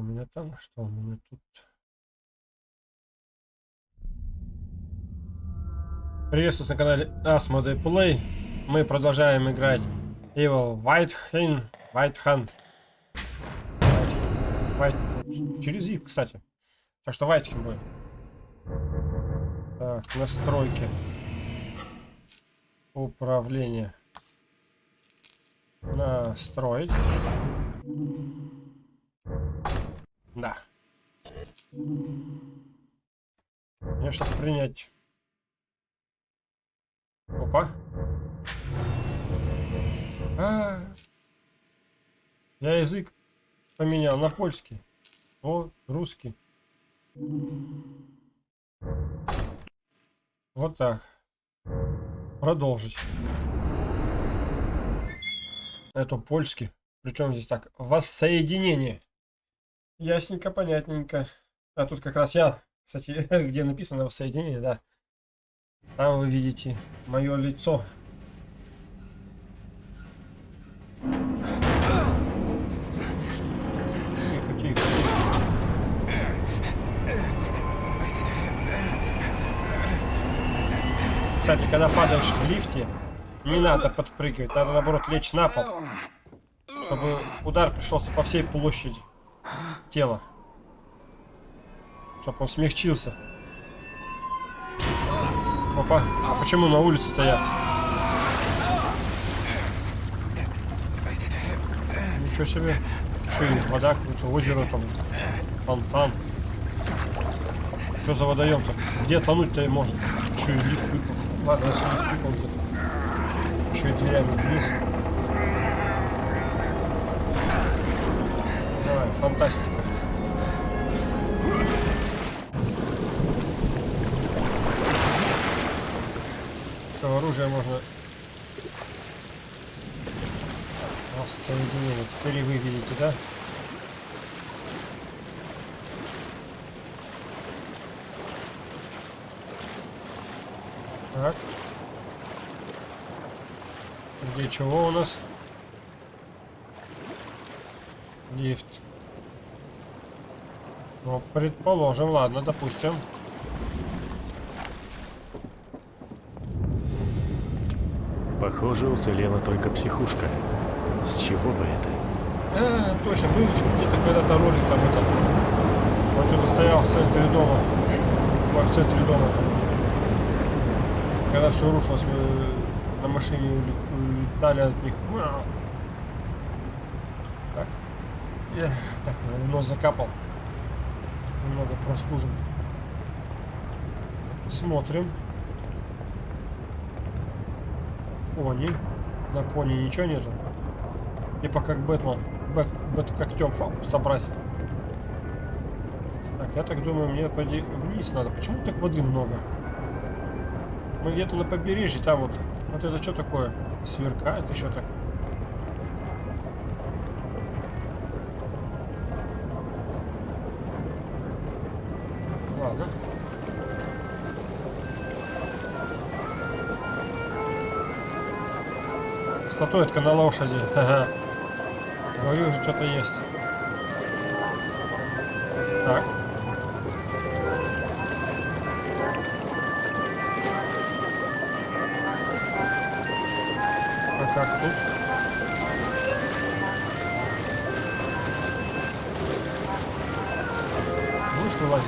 У меня там, что у меня тут? Приветствую на канале Asmodee Play. Мы продолжаем играть Evil White Hand. White Hand. White, White. Через И, кстати. Так что White Hand будет. Так, настройки. Управление. Настроить. Да. Мне что-то принять. Опа. А, -а, а Я язык поменял на польский. О, русский. Вот так. Продолжить. Это польский. Причем здесь так. Воссоединение. Ясненько, понятненько. А тут как раз я, кстати, где написано воссоединение, да. Там вы видите мое лицо. Тихо, тихо. Кстати, когда падаешь в лифте, не надо подпрыгивать, надо наоборот лечь на пол, чтобы удар пришелся по всей площади тело. Чтоб он смягчился. Опа, а почему на улице-то я? Ничего себе. И вода, какое-то озеро там, фонтан. Что за водоем-то? Где тонуть-то и можно? Еще и лифт выпал. Ладно, если лифт выпал где-то. Еще и дверями вниз. Фантастика. Все, оружие можно соединение. Теперь вы видите, да? Так. Где чего у нас? Лифт. Ну, предположим, ладно, допустим. Похоже, уцелела только психушка. С чего бы это? А, точно, был где-то когда-то ролик там это. Он что-то стоял в центре дома. В центре дома. Когда все рушилось, мы на машине улетали от них. Так. Я, так, нос закапал немного простужен. Смотрим. Пони. На пони ничего нету. Типа как Бэтмен. Бэт, бэт когтем собрать. Так, я так думаю, мне пойди вниз надо. Почему так воды много? Мы где-то на побережье, там вот. Вот это что такое? Сверкает еще так. Статуэтка на лошади. Говорю, что-то есть. Так. А как тут? Будешь вылазить?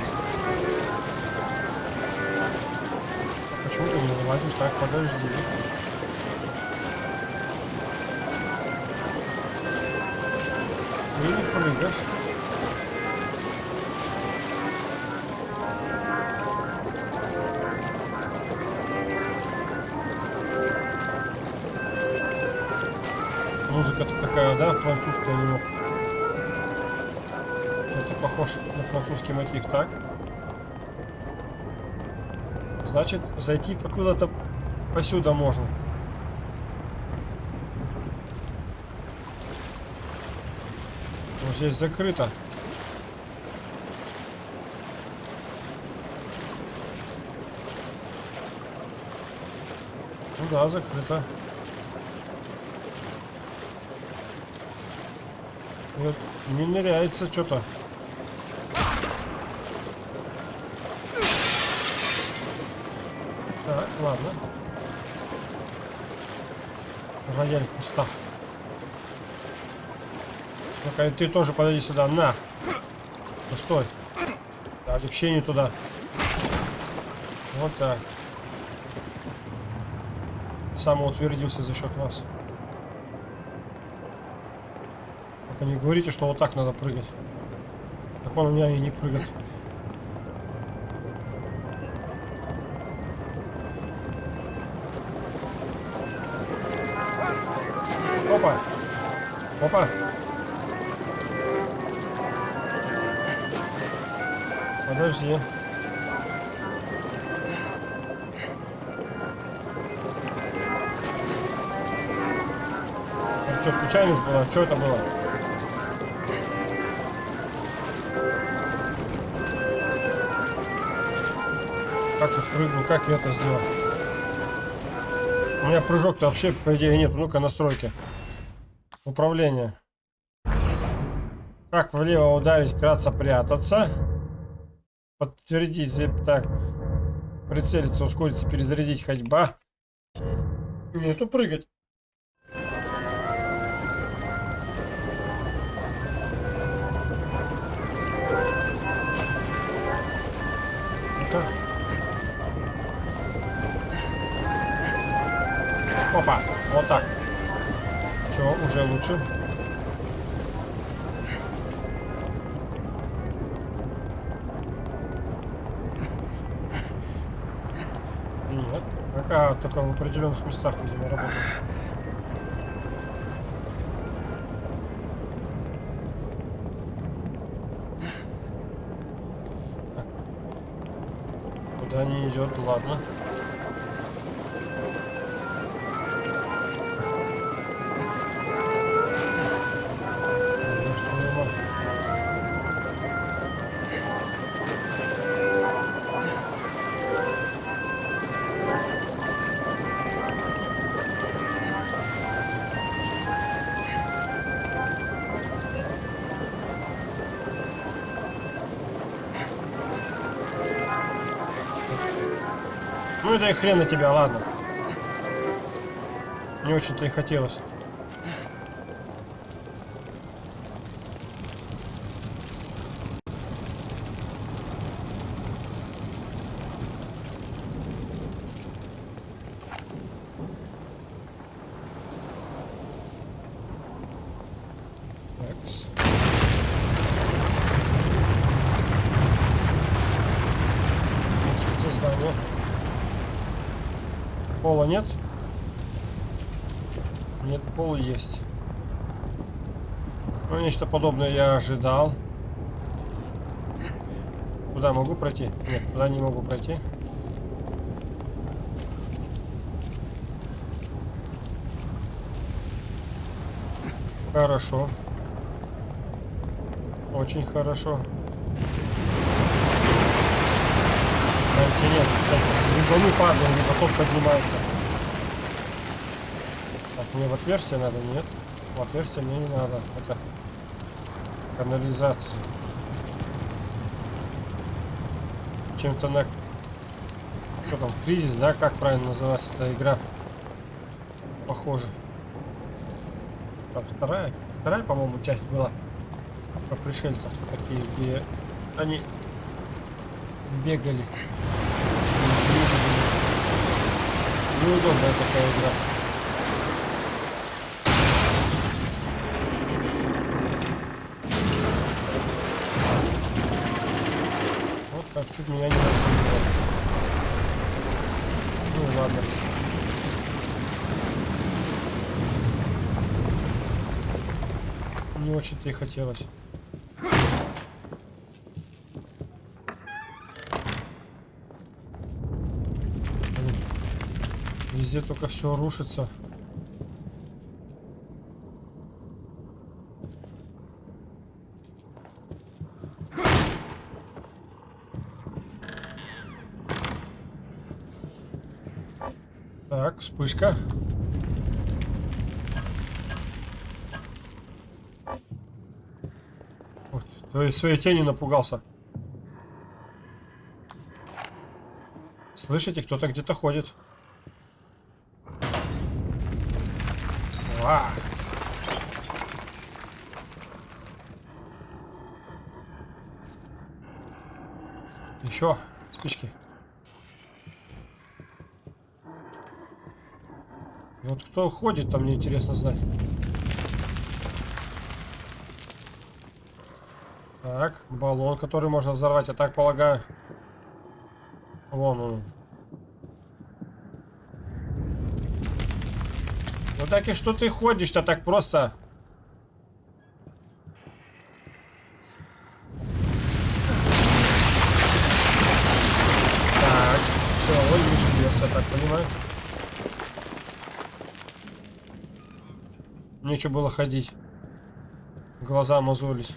Почему ты не вылазишь? Так, подожди. Прыгаешь. Музыка-то такая, да, французская немножко. Это похож на французский мотив, так? Значит, зайти куда-то посюда можно. Здесь закрыто. Ну да, закрыто. Вот не ныряется что-то. ладно. Рояль в кустах. Ну-ка, ты тоже подойди сюда. На! Ну, стой. Так, вообще не туда. Вот так. Самоутвердился за счет вас. Только не говорите, что вот так надо прыгать. Так он у меня и не прыгает. Была? Что это было? Как я прыгну, как я это сделал? У меня прыжок-то вообще, по идее, нет. Ну-ка, настройки. Управление. Как влево ударить, кратко прятаться. Подтвердить, зип- так. Прицелиться, ускориться, перезарядить, ходьба. Нету прыгать. Все, уже лучше. Нет. Пока только в определенных местах, видимо, работает. Куда не идет, ладно. Хрен на тебя, ладно. Не очень-то и хотелось. Такс. Слушайте, здание. Пола нет? Нет, пол есть. Ну, нечто подобное я ожидал. Куда могу пройти? Нет, куда не могу пройти. Хорошо. Очень хорошо. Кстати, нет, кстати, либо мы падаем, либо тот поднимается. Так, мне в отверстие надо, нет? В отверстие мне не надо. Это канализация. Чем-то на... Что там, кризис, да? Как правильно называется эта игра? Похоже. Там вторая? Вторая, по-моему, часть была. Про пришельцев такие, где они бегали. Неудобная такая игра. Чуть меня не разбило. Ну ладно. Не очень-то и хотелось. Везде только все рушится. своей тени напугался. Слышите, кто-то где-то ходит. Ва! Еще спички. Вот кто ходит, там мне интересно знать. Так, баллон, который можно взорвать, я так полагаю. Вон он. Ну так и что ты ходишь-то так просто? Так, все, он лес, я так понимаю. Нечего было ходить. Глаза мозолить.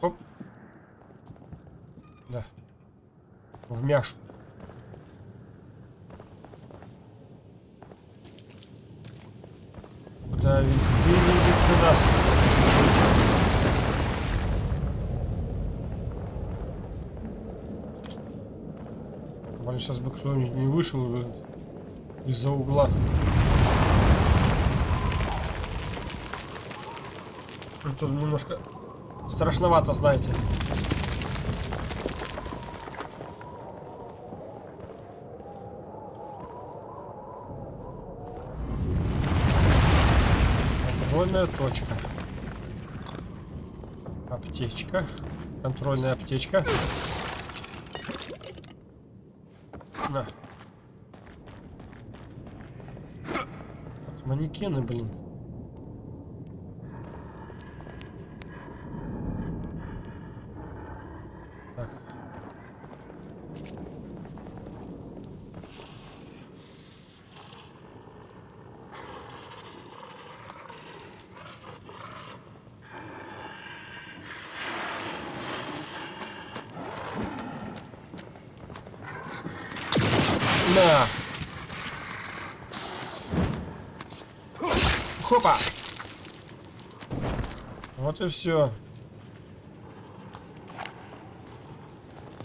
Оп. Да. В мяшу. Куда ведь выведет ты нас? Блин, сейчас бы кто-нибудь не вышел из-за угла. Это немножко страшновато, знаете. Контрольная точка. Аптечка. Контрольная аптечка. На. Вот манекены, блин. Так. На. Хопа. Вот и все.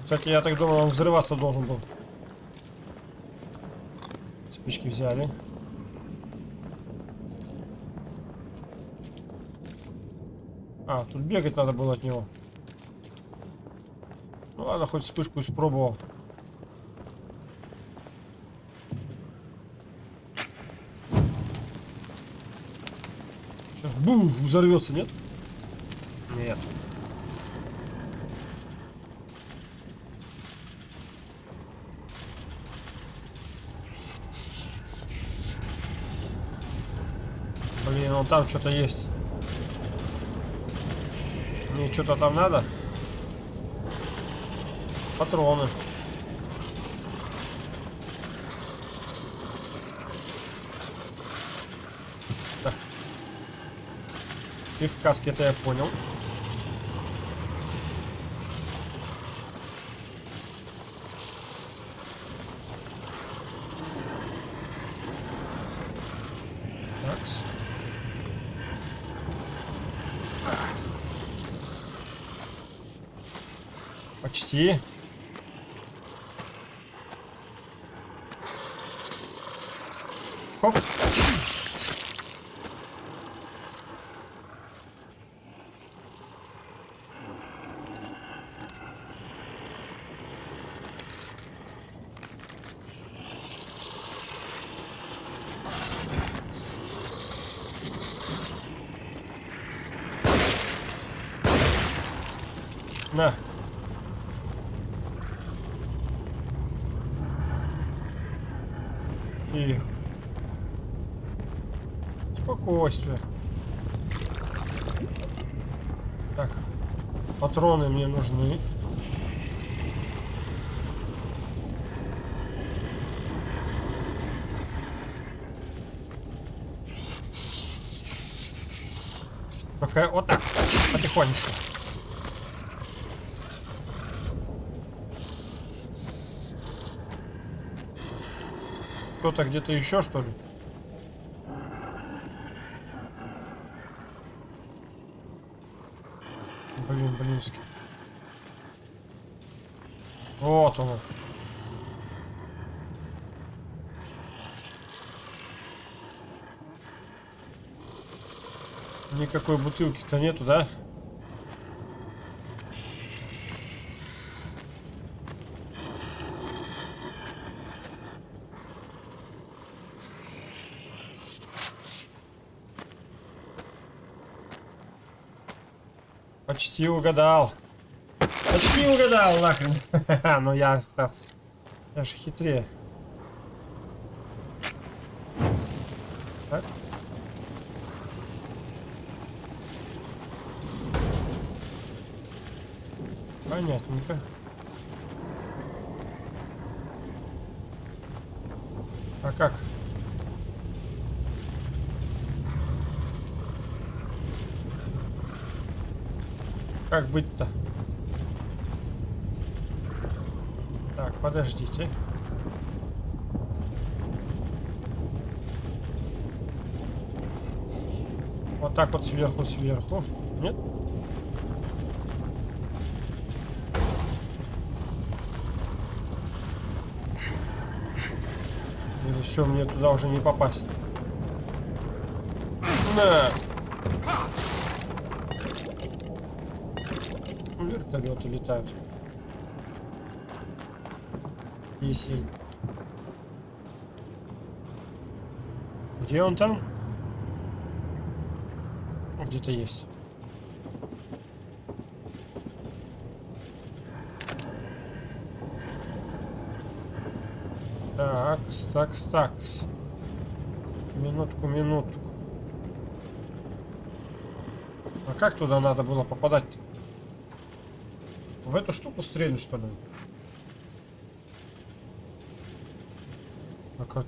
Кстати, я так думал, он взрываться должен был. Спички взяли. А, тут бегать надо было от него. Ну ладно, хоть вспышку испробовал. Сейчас бум, взорвется? Нет. Блин, вон там что-то есть. Мне что-то там надо? Патроны. Так. Ты в каске, это я понял. Такс. Почти. Хоп. На. Тихо. Спокойствие. Так. Патроны мне нужны. Пока вот так. Потихонечку. Кто-то где-то еще, что ли? Блин, блинский. Вот он. Никакой бутылки-то нету, да? Почти угадал. Почти угадал, нахрен. Но я, я же хитрее. Так. Понятненько. А как? Как быть-то? Так, подождите. Вот так вот сверху, сверху. Нет? Или все, мне туда уже не попасть. На! Вертолеты летают. Есень. Где он там? Где-то есть. Такс, такс, такс. Минутку, минутку. А как туда надо было попадать? В эту штуку стрельнуть, что ли? А как?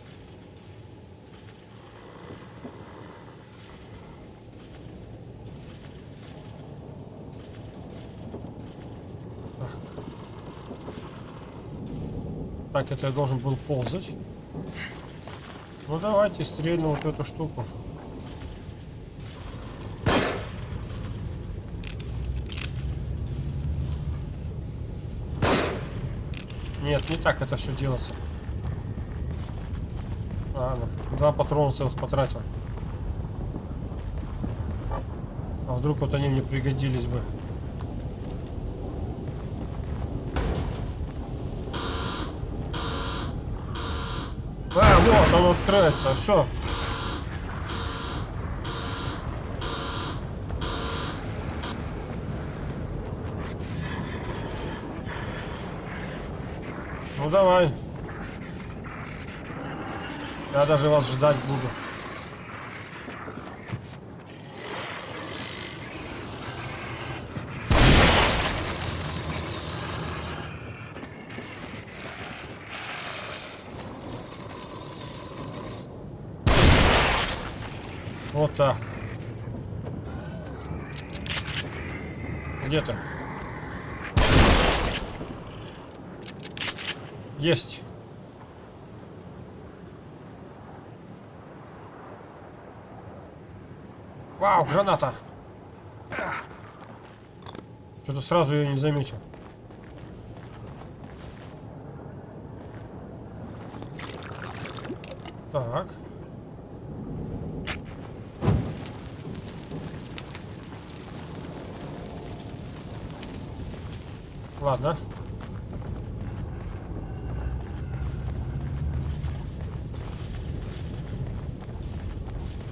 Так, это я должен был ползать. Ну давайте стрельну вот эту штуку. Нет, не так это все делается. Ладно, два патрона целых потратил. А вдруг вот они мне пригодились бы. Вот он открывается, все. Ну давай. Я даже вас ждать буду. Вот так. Где ты? Есть. Вау, граната. Что-то сразу ее не заметил. Так. Ладно.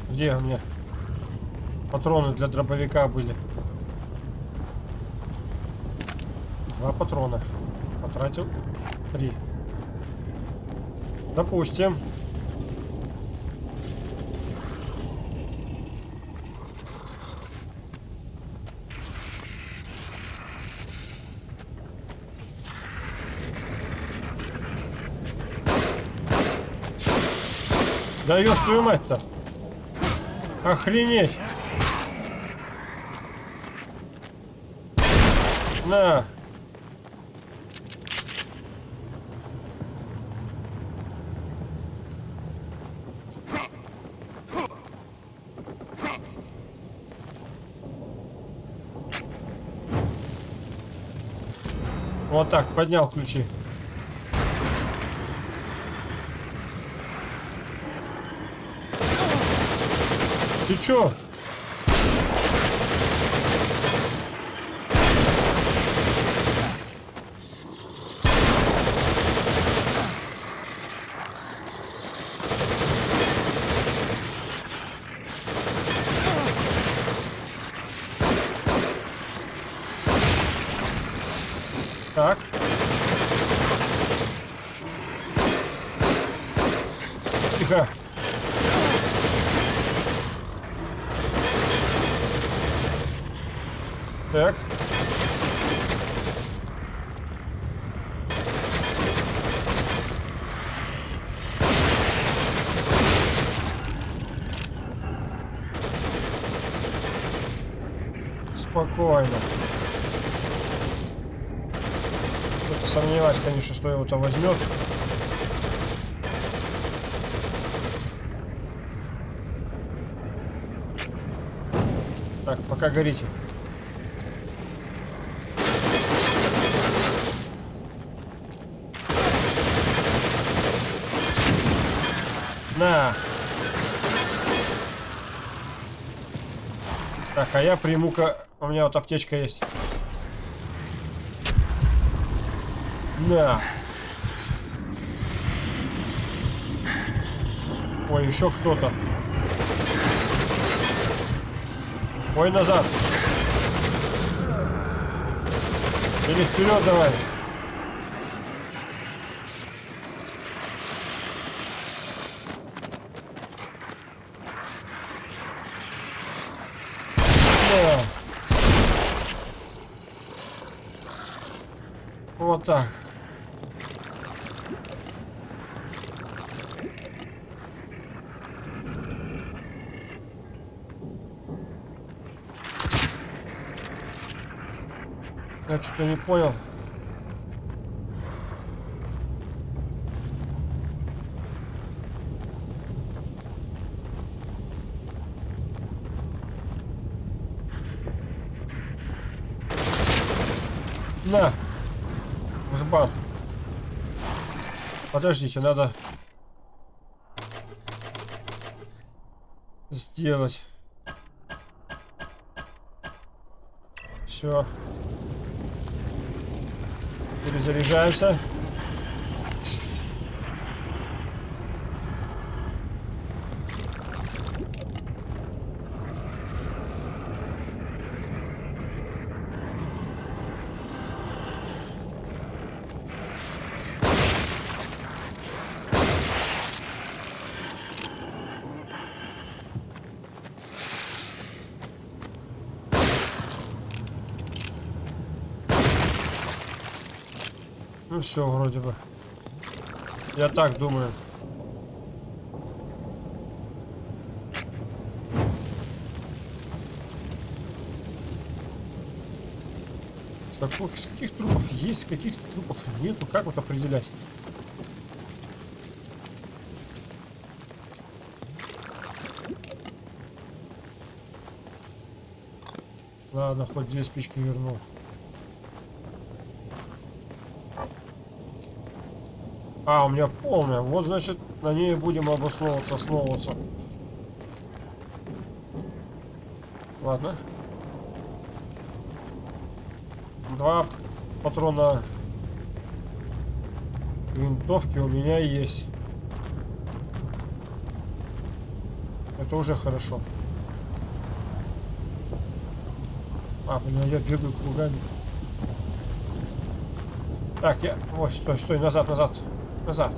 Где у меня патроны для дробовика были? Два патрона. Потратил три. Допустим. Даешь твою мать-то. Охренеть. На. Вот так, поднял ключи. Ты чё? Так. Тихо. Так. Спокойно. Кто-то сомневаюсь, конечно, что его там возьмет. Так, пока горите. На. Так, а я приму-ка... У меня вот аптечка есть. На. Ой, еще кто-то. Ой, назад. Или вперед давай. Да. Так. Я что-то не понял. На! Жбат. Подождите, надо сделать. Все. Перезаряжаемся. Все, вроде бы. Я так думаю. Каких, с каких трупов есть, каких трупов нету, как вот определять? Ладно, хоть две спички вернул. А, у меня полная. Вот, значит, на ней будем обосновываться, основываться. Ладно. Два патрона винтовки у меня есть. Это уже хорошо. А, блин, я бегаю кругами. Так, я... Ой, стой, стой, назад, назад. Назад.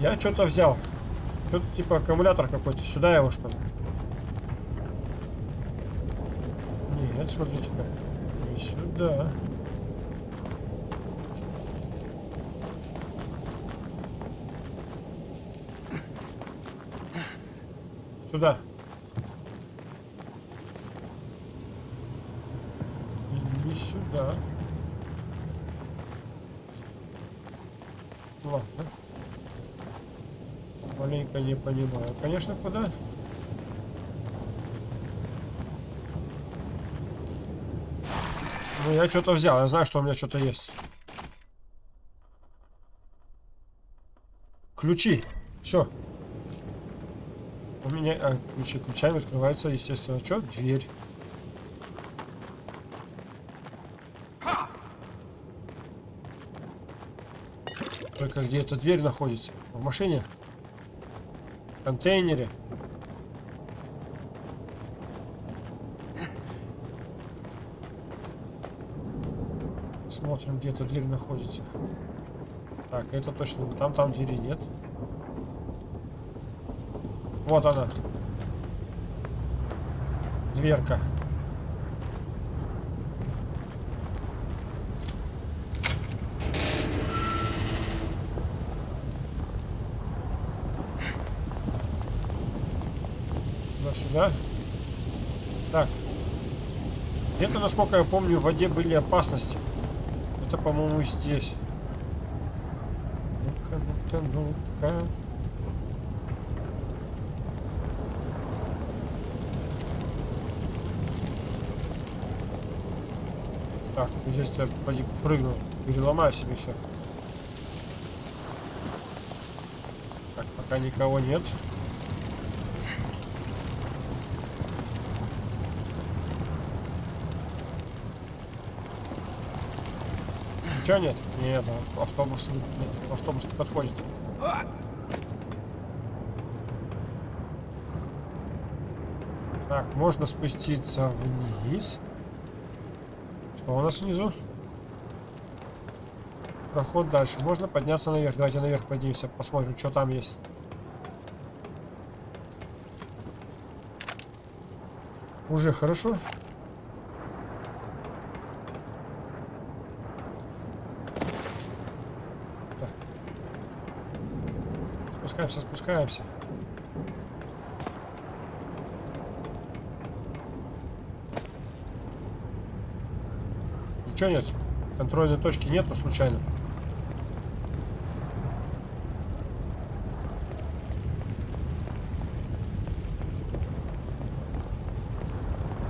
Я что-то взял. Что-то типа аккумулятор какой-то. Сюда его что ли? Нет, смотрите-ка. Не сюда. Сюда. Не сюда. Ладно. Маленько не понимаю. Конечно, куда? Ну, я что-то взял. Я знаю, что у меня что-то есть. Ключи. Все. У меня а, ключи ключами открывается, естественно, что? Дверь. Только где эта дверь находится? В машине? В контейнере? Смотрим, где эта дверь находится. Так, это точно. Там, там двери нет. Вот она. Дверка. Насколько я помню, в воде были опасности. Это, по-моему, здесь. Ну-ка, ну-ка, ну-ка. Так, здесь я поди прыгну, переломаю себе все. Так, пока никого нет. Ничего нет? Нет, а автобус, нет, автобус не подходит. Так, можно спуститься вниз. Что у нас внизу? Проход дальше. Можно подняться наверх. Давайте наверх поднимемся, посмотрим, что там есть. Уже хорошо. Спускаемся, спускаемся. Ничего нет. Контрольной точки нету случайно.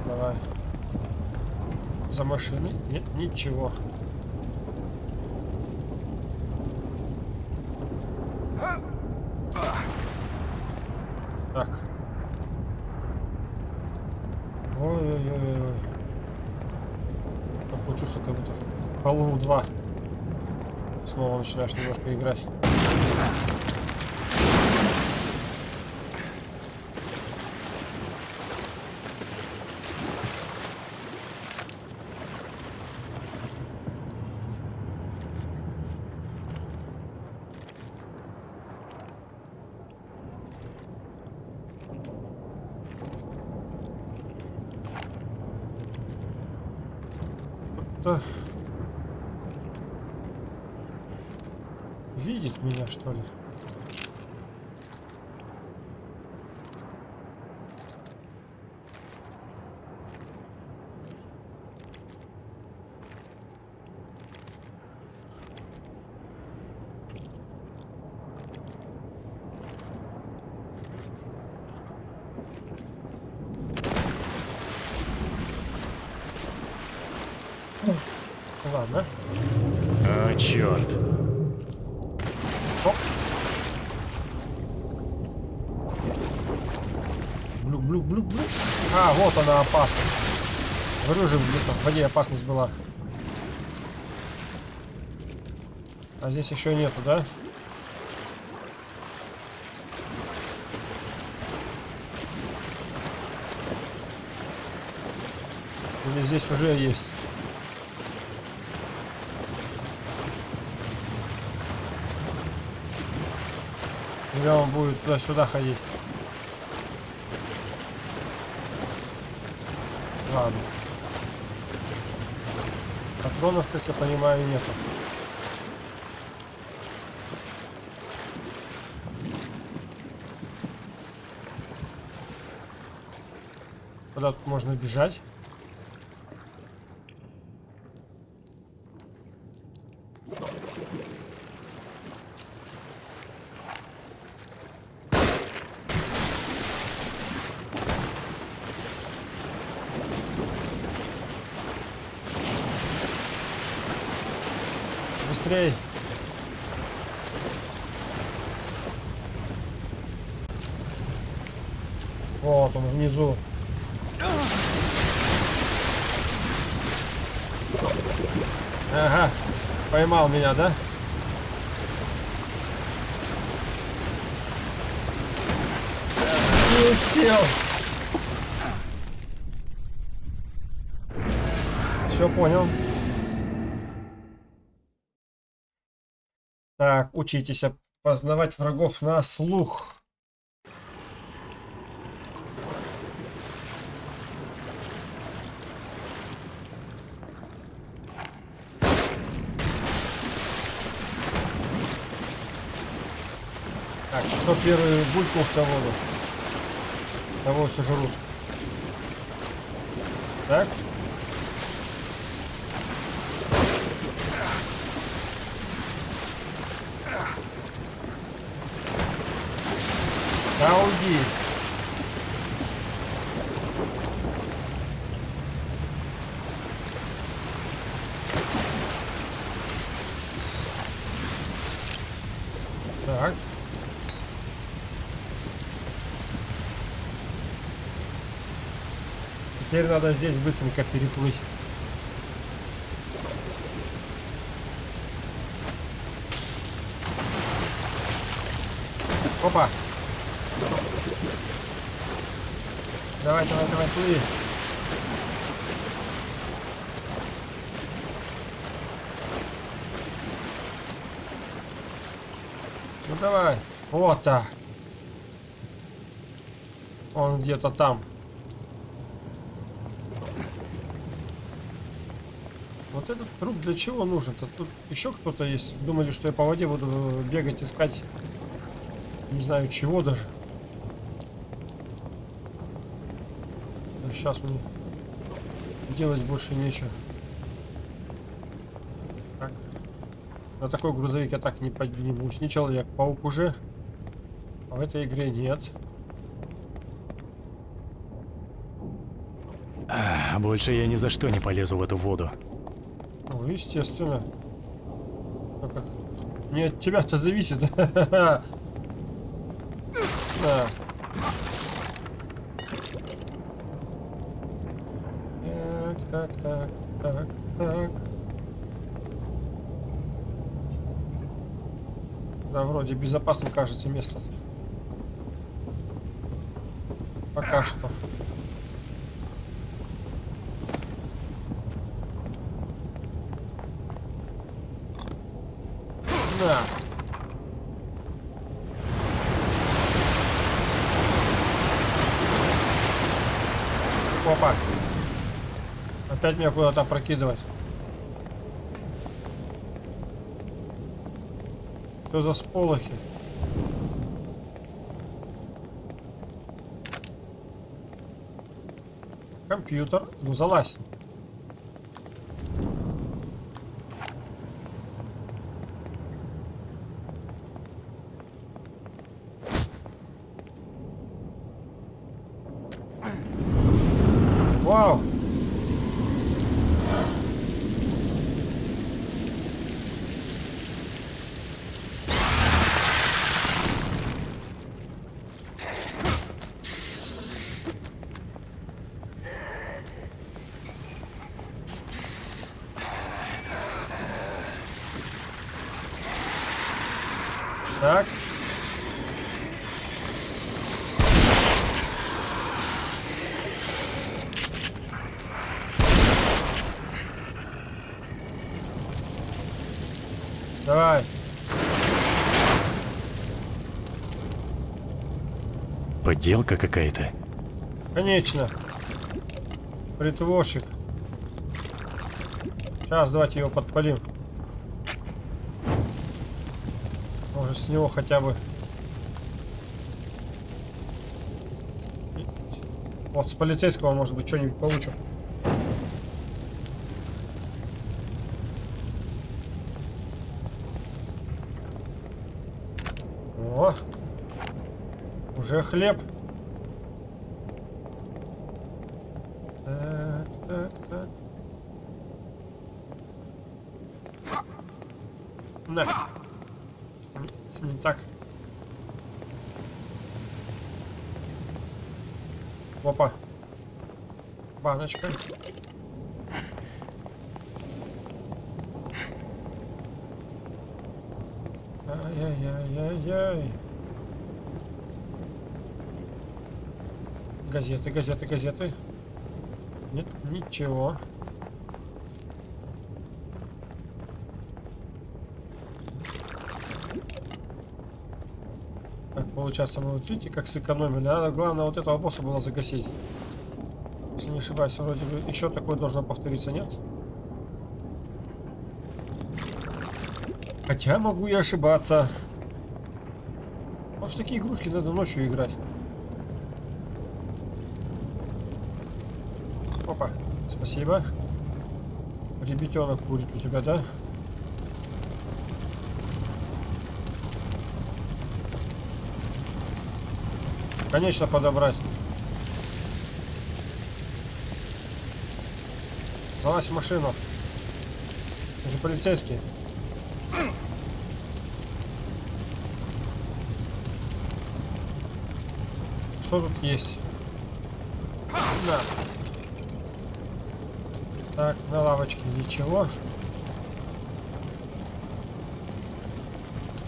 Давай. За машиной нет ничего. Так. Ой-ой-ой. Такое чувство, как будто в Hollow 2 снова начинаешь немножко играть. Кто-то видит меня, что ли? Ладно. А, черт. Оп. Блюк, блюк, блюк, блюк. Опасность. Говорю же, где-то в воде опасность была. А здесь еще нету, да? Или здесь уже есть? Или он будет туда-сюда ходить? Ладно. Патронов, как я понимаю, нету. Куда тут можно бежать? меня, да? Не успел. Все понял. Так, учитесь опознавать врагов на слух. В воду? Того сожрут. Так? Да уйди. Так. Теперь надо здесь быстренько переплыть. Опа! Давай, давай, давай, плыви. Ну давай. Вот так. Он где-то там. Этот труп для чего нужен-то? Тут еще кто-то есть. Думали, что я по воде буду бегать, искать. Не знаю чего даже. Сейчас мне делать больше нечего. Так. На такой грузовик я так не поднимусь. Не Человек-паук уже. А в этой игре нет. Больше я ни за что не полезу в эту воду. Естественно. Ну? Не от тебя-то зависит. Да. Так, так, так, так. Да, вроде безопасным кажется место. -то. Пока что. Да. Опа. Опять меня куда-то прокидывать. Что за сполохи? Компьютер. Ну залазь. Вау! Так. Давай. Подделка какая-то. Конечно. Притворщик. Сейчас давайте его подпалим. Может с него хотя бы... Вот с полицейского может быть что-нибудь получим. О! Уже хлеб. Так, так, так. На. Не, не так. Опа. Баночка. Ай-яй-яй-яй-яй. Газеты, газеты, газеты. Нет, ничего. получается, мы вот видите, как сэкономили. Надо, главное, вот этого босса было загасить. Ошибаюсь, вроде бы еще такое должно повториться, нет? Хотя могу и ошибаться. Вот в такие игрушки надо ночью играть. Опа, спасибо. Ребятенок курит у тебя, да? Конечно, подобрать. Залазь в машину. Это полицейский. Что тут есть? Да. Так, на лавочке ничего.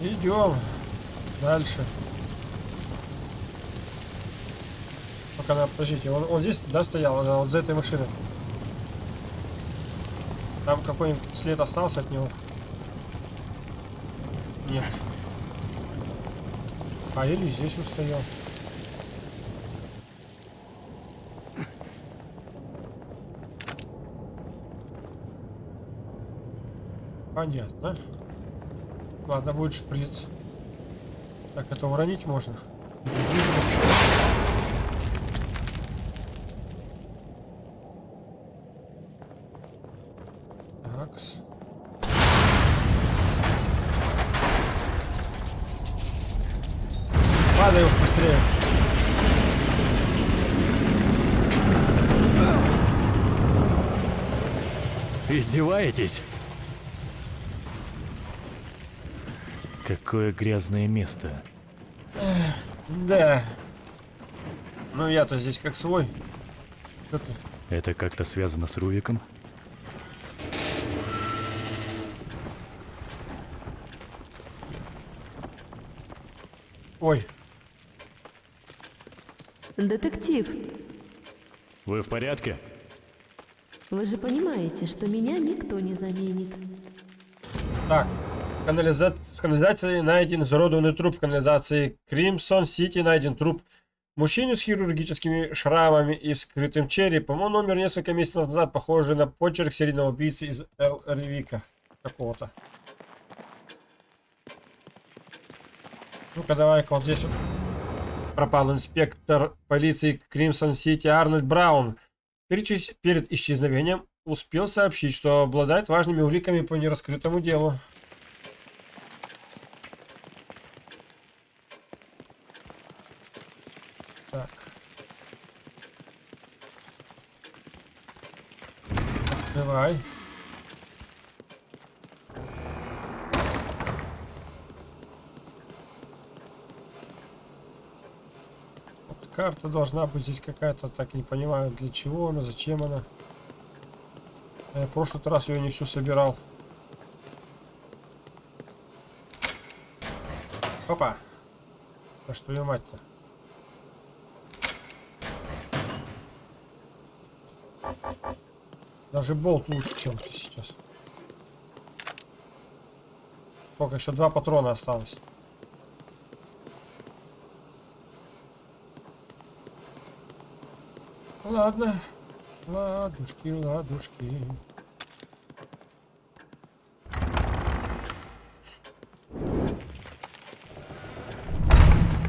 Идем дальше. Пока надо, подождите, он, он здесь, да, стоял, да, вот за этой машиной. Там какой-нибудь след остался от него? Нет. А или здесь он стоял. Понятно. Ладно, будет шприц. Так, это уронить можно. Такс. Падай уж быстрее. Издеваетесь? Какое грязное место. Да. Ну я-то здесь как свой. Что ты? Это как-то связано с Рувиком? Ой, Детектив, Вы в порядке? Вы же понимаете, что меня никто не заменит. так. Канализа- в канализации найден изуродованный труп. В канализации Кримсон-Сити найден труп мужчины с хирургическими шрамами и вскрытым черепом. Он умер несколько месяцев назад, похожий на почерк серийного убийцы из Эл Ревика какого-то. Ну-ка, давай-ка вот здесь вот пропал инспектор полиции Кримсон-Сити Арнольд Браун. Перечис- Перед исчезновением успел сообщить, что обладает важными уликами по нераскрытому делу. Так. Открывай. Вот карта должна быть здесь какая-то, так не понимаю, для чего она, зачем она. Я в прошлый раз ее не всю собирал. Опа! А что ее мать-то? Даже болт лучше, чем ты сейчас. Только еще два патрона осталось. Ладно. Ладушки, ладушки.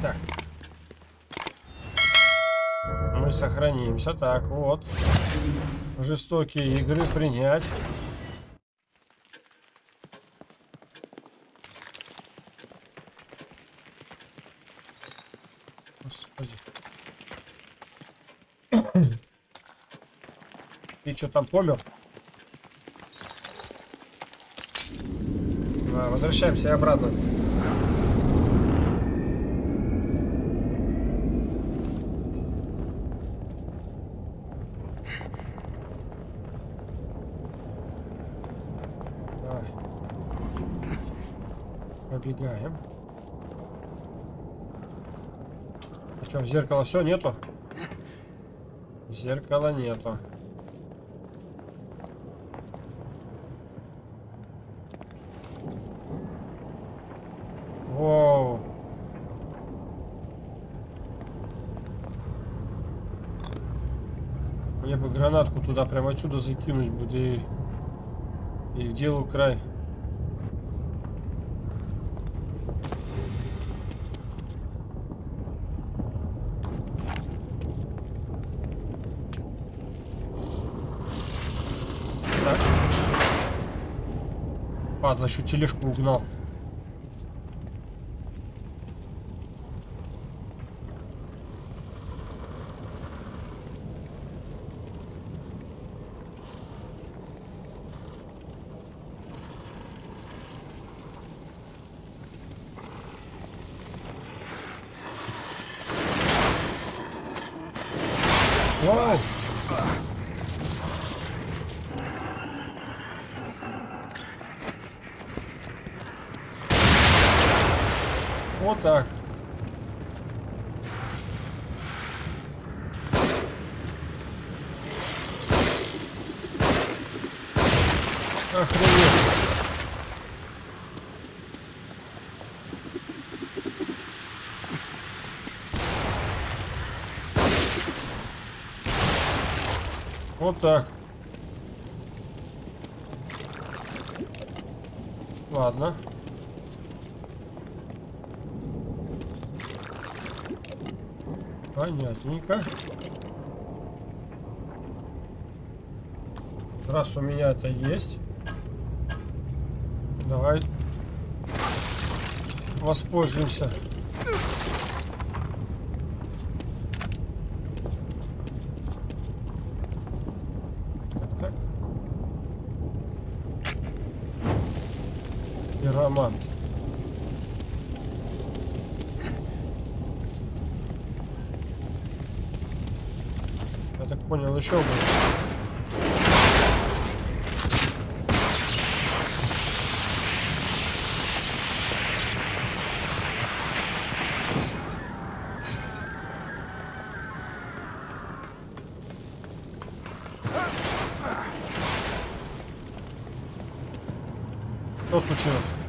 Так. Мы сохранимся. Так, вот. Жестокие игры принять. Господи. Ты что там помер? Да, возвращаемся обратно. Пробегаем. А что, зеркала все нету? Зеркала нету. Воу. Мне бы гранатку туда прямо отсюда закинуть будет и, и делу край. Так. Падла, еще тележку угнал. Вау! Вот так. Охренеть. Вот так. Ладно. Понятненько. Раз у меня это есть, давай воспользуемся. Так, так. Пиромант. Я так понял, еще будет. Что случилось?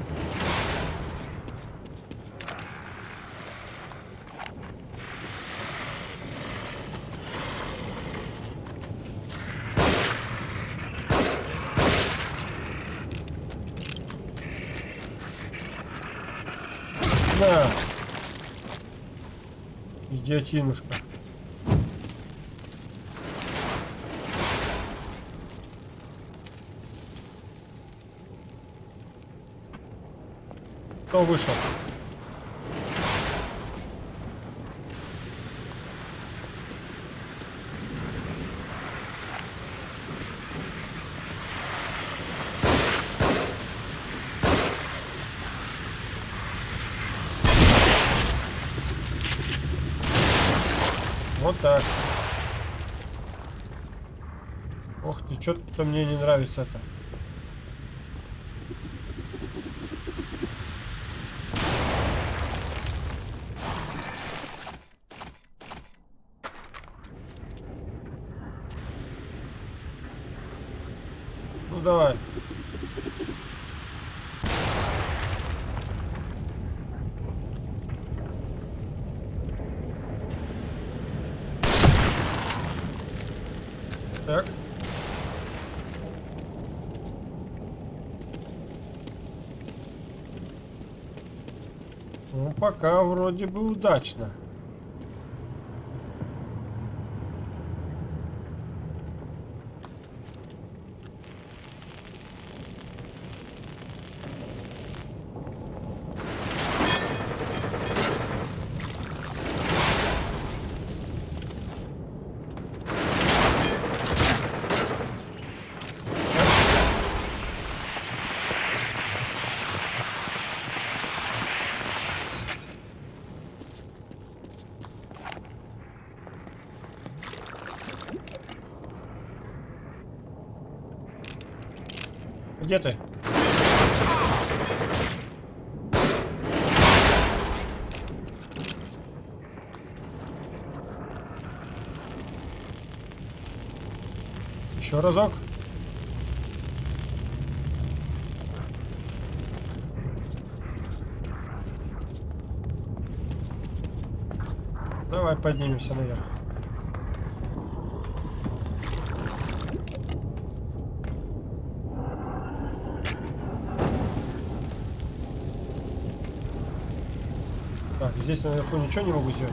На! Идиотинушка. Кто вышел? Вот так. Ох что-то мне не нравится это. Ну давай. Так. Ну, пока вроде бы удачно. Где ты? Еще разок. Давай поднимемся наверх. Так, здесь наверху ничего не могу сделать.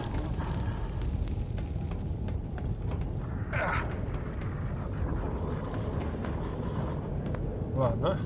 Ладно.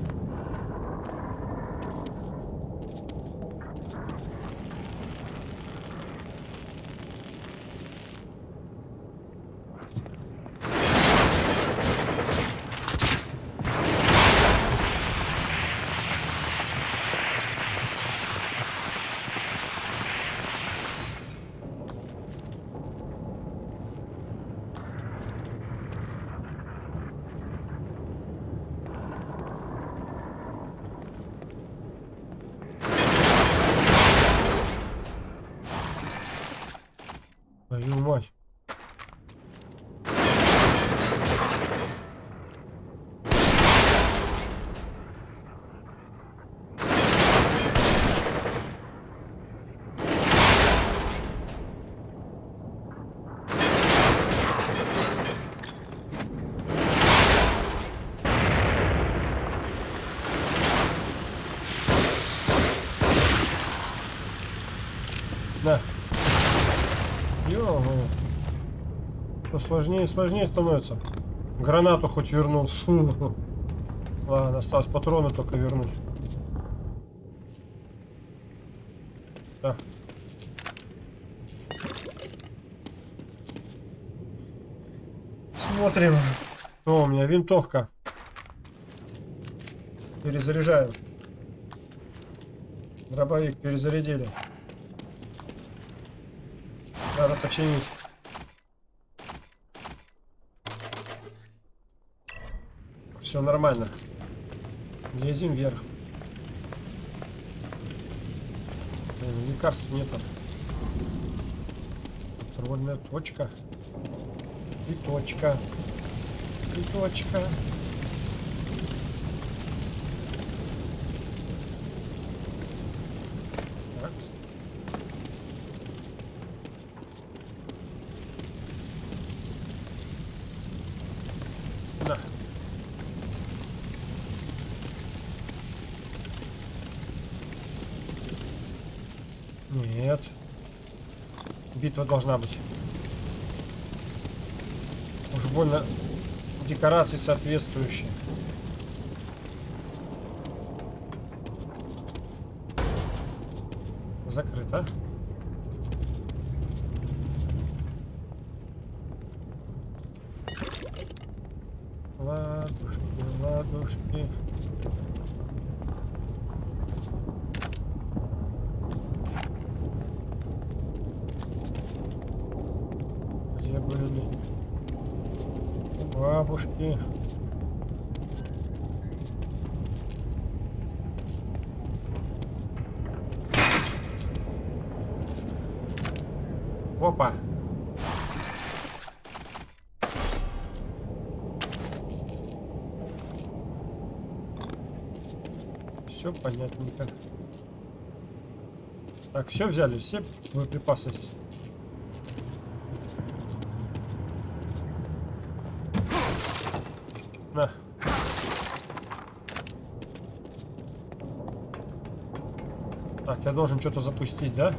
Твою мать. На. Ё-моё. Всё сложнее и сложнее становится. Гранату хоть вернул. Фу. Ладно, осталось патроны только вернуть. Так. Смотрим. О, у меня винтовка. Перезаряжаем. Дробовик перезарядили. Надо починить. Все нормально. Лезем вверх. Блин, лекарств нету. Контрольная точка. И точка. И точка. Так. На. Нет. Битва должна быть. Уж больно декорации соответствующие. Закрыто. Ладушки, ладушки. Где были бабушки? Опа! Все понятненько. Так, все взяли, все боеприпасы здесь. На. Так, я должен что-то запустить, да?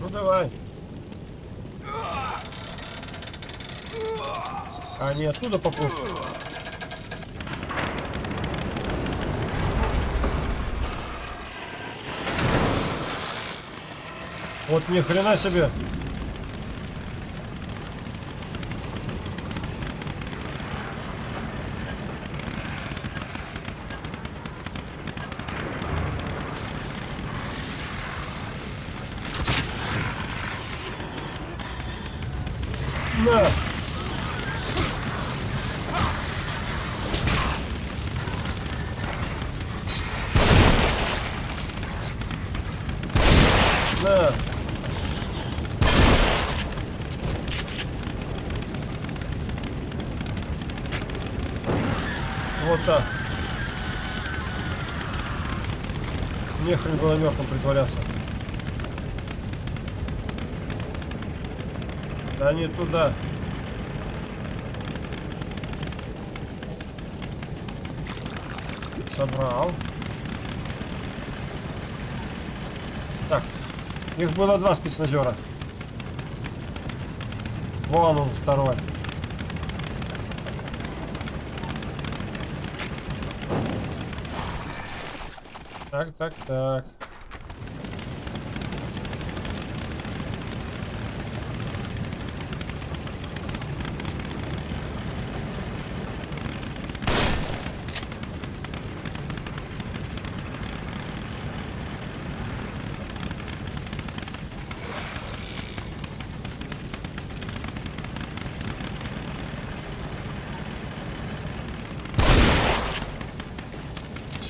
Ну давай. А они оттуда попустят? Вот ни хрена себе. На! На! Вот так. Нехрен было мертвым притворяться. Да не туда. Собрал. Так, их было два спецназера. Вон он второй. Так, так, так.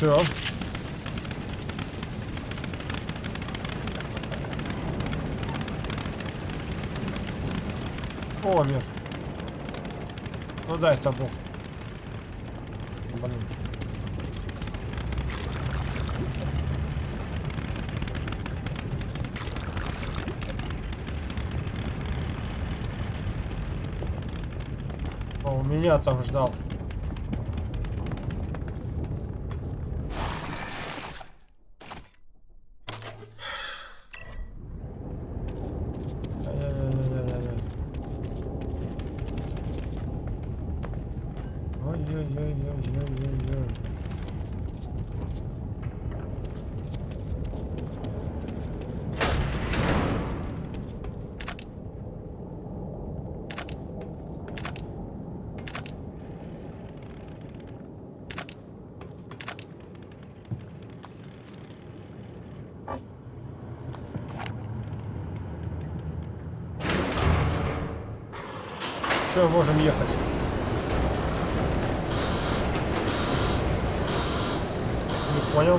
Все. Помер. Ну дай табу. Блин. О, меня там ждал. Все, можем ехать. Понял.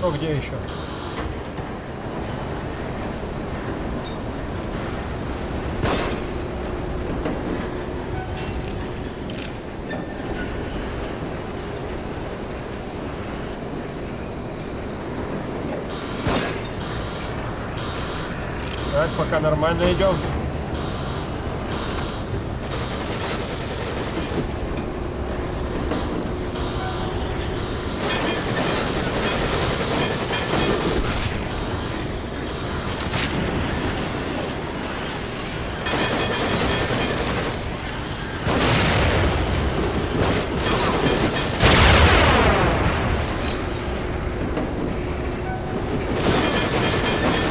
Ну где еще? Так, пока нормально идем.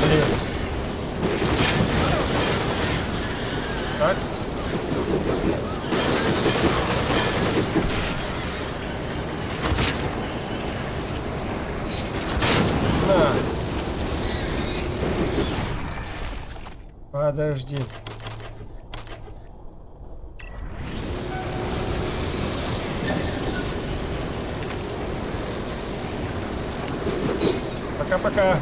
Блин. Так. На. Подожди. Пока-пока.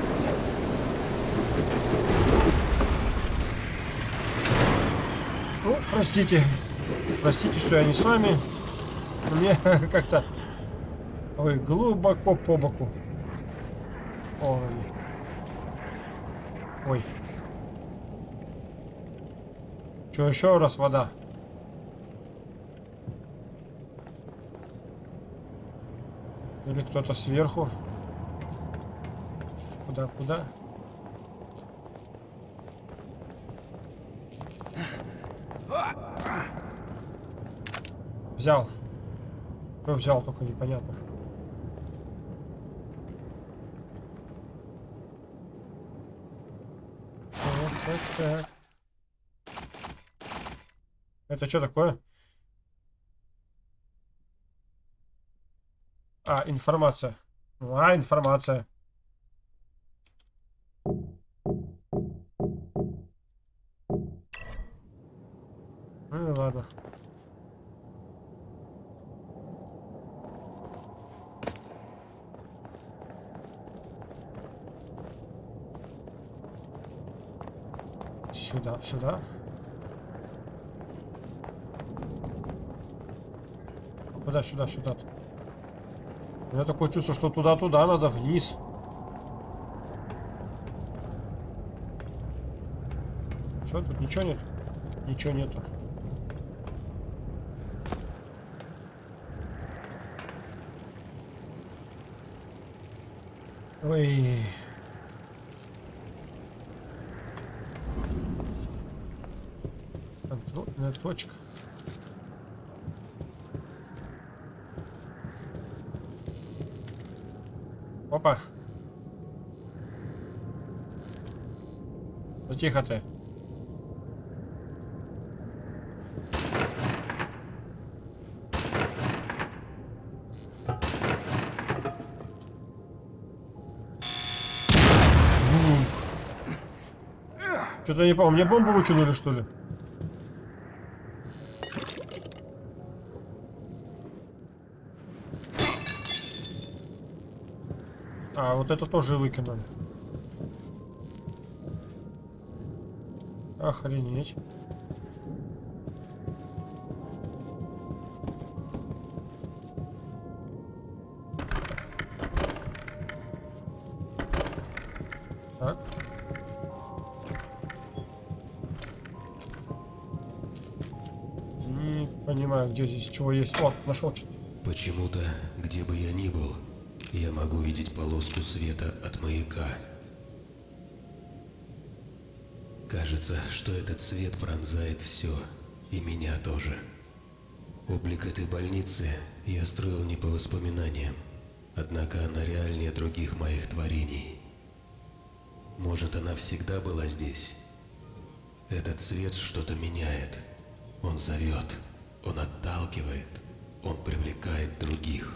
Ну, простите. Простите, что я не с вами. Мне как-то... Ой, глубоко по боку. Ой. Ой. Что, еще раз вода? Или кто-то сверху? Куда, куда? Взял. Ну, взял, только непонятно. Так, так, так. Это что такое? А, информация. А, информация. Ну и ладно. Сюда, сюда. Куда, сюда, сюда. У меня такое чувство, что туда-туда надо, вниз. Все, тут ничего нет? Ничего нету. Ой. Контрольная точка. Опа. Ну тихо ты. Что-то не помню. Мне бомбу выкинули, что ли? А, вот это тоже выкинули. Охренеть. Так. Не понимаю, где здесь чего есть. О, нашел что-то. Почему-то, где бы я ни был, я могу видеть полоску света от маяка. Кажется, что этот свет пронзает все, и меня тоже. Облик этой больницы я строил не по воспоминаниям, однако она реальнее других моих творений. Может, она всегда была здесь? Этот свет что-то меняет. Он зовет, он отталкивает, он привлекает других.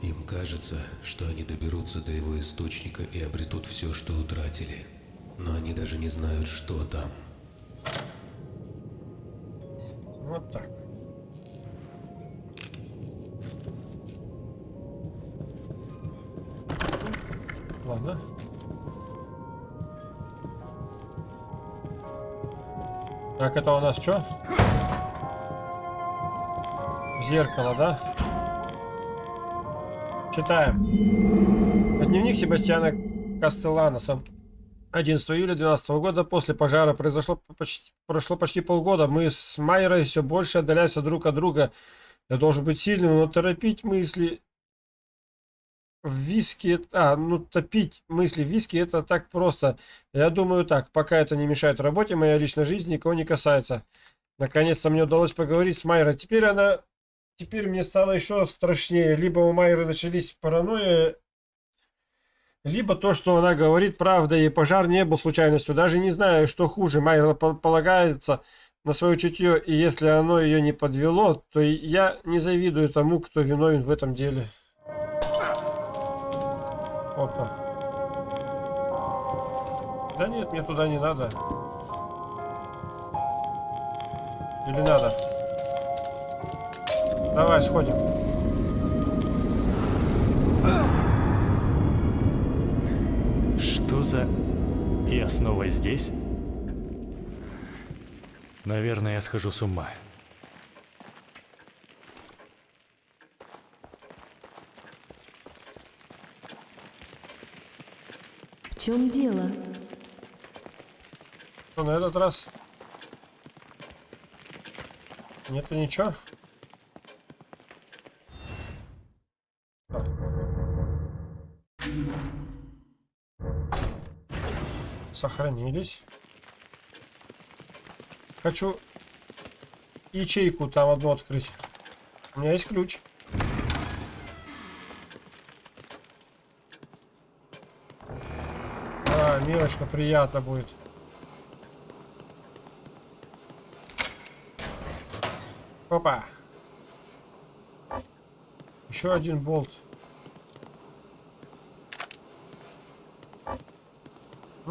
Им кажется, что они доберутся до его источника и обретут все, что утратили. Но они даже не знают, что там. Вот так. Ладно. Так, это у нас что? Зеркало, да? Читаем. Дневник Себастьяна Кастелланоса. 11 июля 2012 года после пожара произошло почти, прошло почти полгода. Мы с Майерой все больше отдаляемся друг от друга. Я должен быть сильным, но торопить мысли в виски... А, ну топить мысли в виски это так просто. Я думаю так, пока это не мешает работе, моя личная жизнь никого не касается. Наконец-то мне удалось поговорить с Майерой. Теперь она... Теперь мне стало еще страшнее. Либо у Майеры начались паранойя либо то, что она говорит, правда, и пожар не был случайностью. Даже не знаю, что хуже. Майра полагается на свое чутье, и если оно ее не подвело, то я не завидую тому, кто виновен в этом деле. Опа. Да нет, мне туда не надо. Или надо? Давай, сходим. За... Я снова здесь? Наверное, я схожу с ума. В чем дело? Что на этот раз? Нету ничего? Сохранились. Хочу ячейку там одну открыть. У меня есть ключ. А, мелочно, приятно будет. Опа. Еще один болт.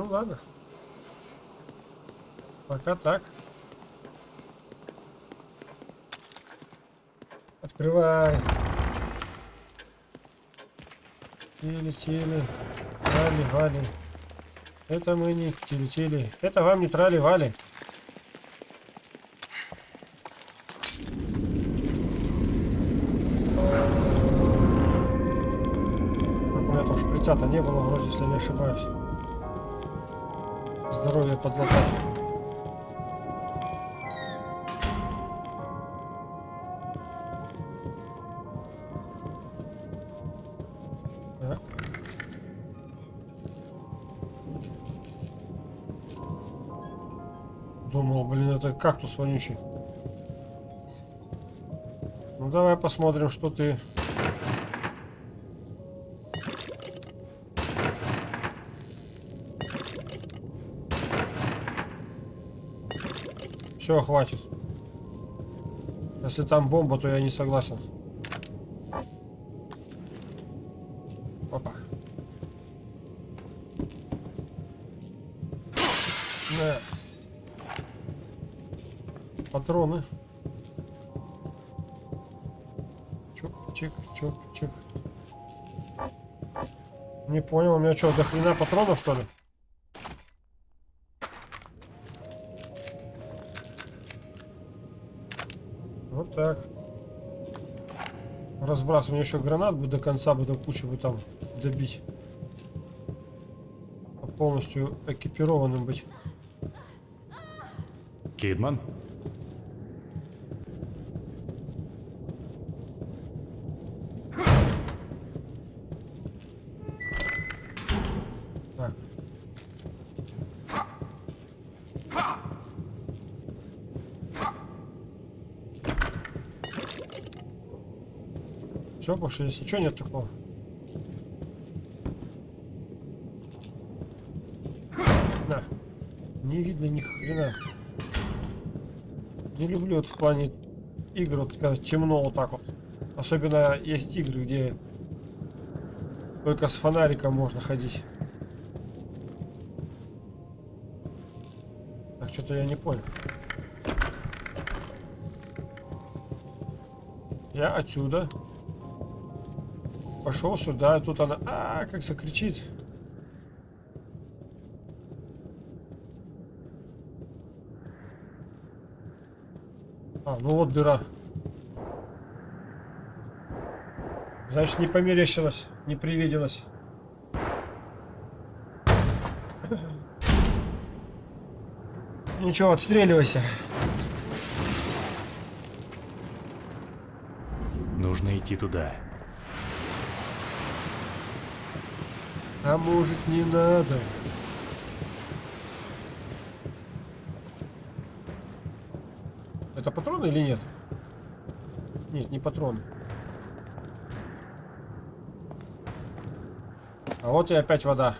ладно. Пока так. Открывай. Тили, тили. Вали, вали. Это мы не тили, тили. Это вам не трали, вали. У меня там шприца-то не было вроде, если не ошибаюсь. Здоровье подлатать. Думал, блин, это кактус вонючий. Ну давай посмотрим, что ты Все, хватит. Если там бомба, то я не согласен. Опа. Патроны. Чук, чик, чук, чик. Не понял, у меня что, до хрена патронов, что ли? Разбрасывание еще гранат бы до конца бы до кучи бы там добить. Полностью экипированным быть. Кидман? Больше здесь ничего нет такого. На. Не видно ни хрена. Не люблю вот в плане игр, вот когда темно вот так вот. Особенно есть игры, где только с фонариком можно ходить. Так, что-то я не понял. Я отсюда. Пошел сюда, тут она... А, как закричит. А, ну вот дыра. Значит, не померещилась, не привиделась. Ничего, отстреливайся. Нужно идти туда. А может не надо? Это патроны или нет? Нет, не патроны. А вот и опять вода.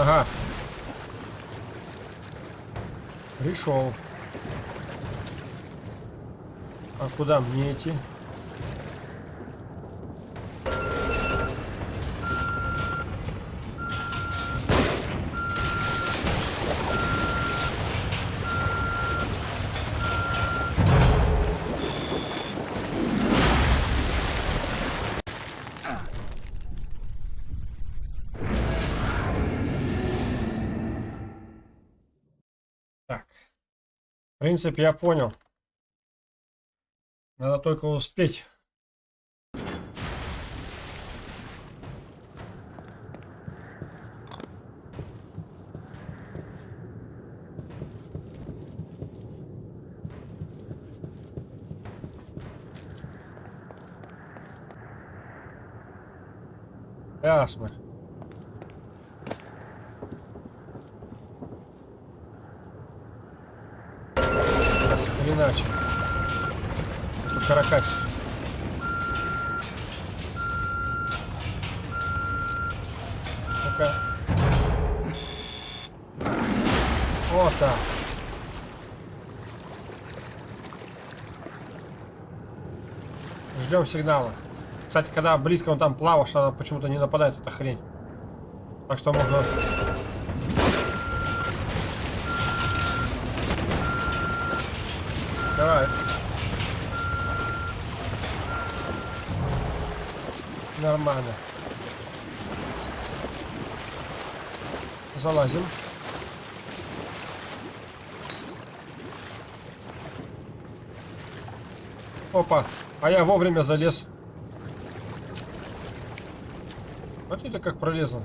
Ага. Пришел. А куда мне идти? Принцип я понял. Надо только успеть. сигнала. Кстати, когда близко он там плавал, что она почему-то не нападает, эта хрень. Так что можно... Давай. Нормально. Залазим. Опа а я вовремя залез. Вот это как пролезла.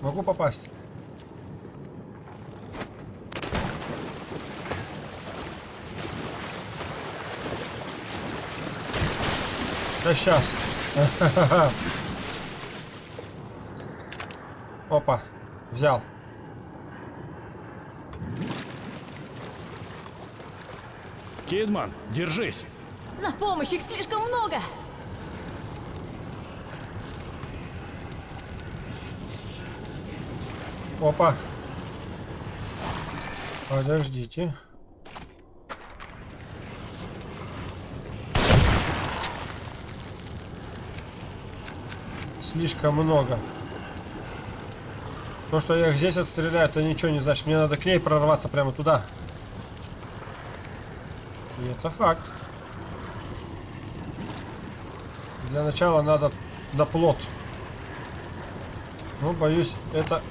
Могу попасть. Да сейчас. Опа, взял. Кидман, держись! На помощь их слишком много! Опа. Подождите. Слишком много. То, что я их здесь отстреляю, это ничего не значит. Мне надо к ней прорваться прямо туда. И это факт. Для начала надо на плот. Ну, боюсь, это...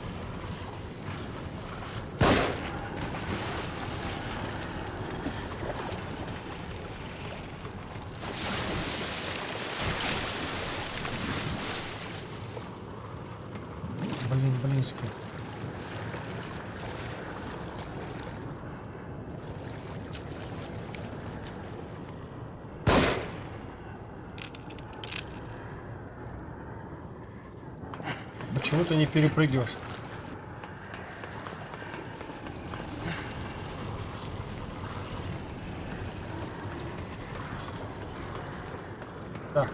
Блин, блинский. Почему ты не перепрыгиваешь? Так.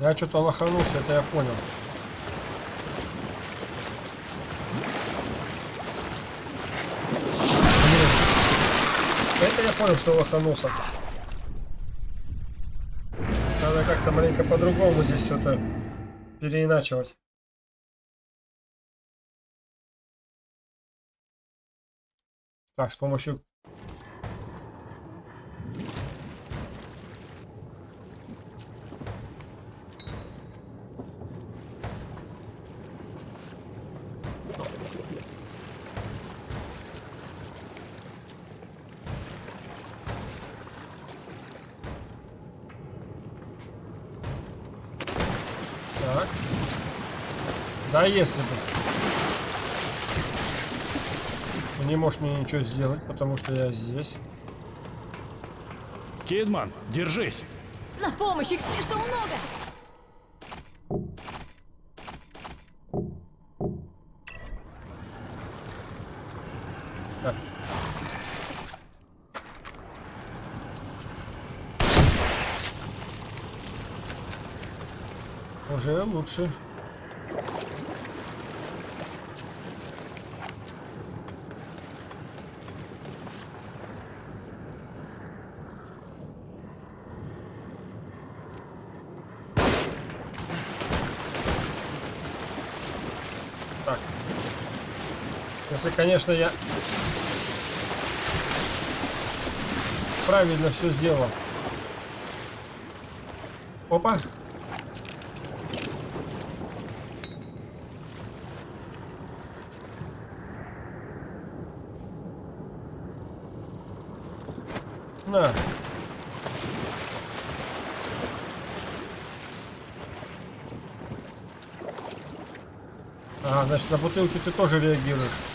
Я что-то лоханулся, это я понял. Это я понял, что лоханулся. Надо как-то маленько по-другому здесь что-то переиначивать. Так, с помощью... Так. Да, если бы. Ты не можешь мне ничего сделать, потому что я здесь. Кидман, держись! На помощь их слишком много! Уже лучше. Если, конечно, я правильно все сделал. Опа. На. А, значит, на бутылки ты тоже реагируешь.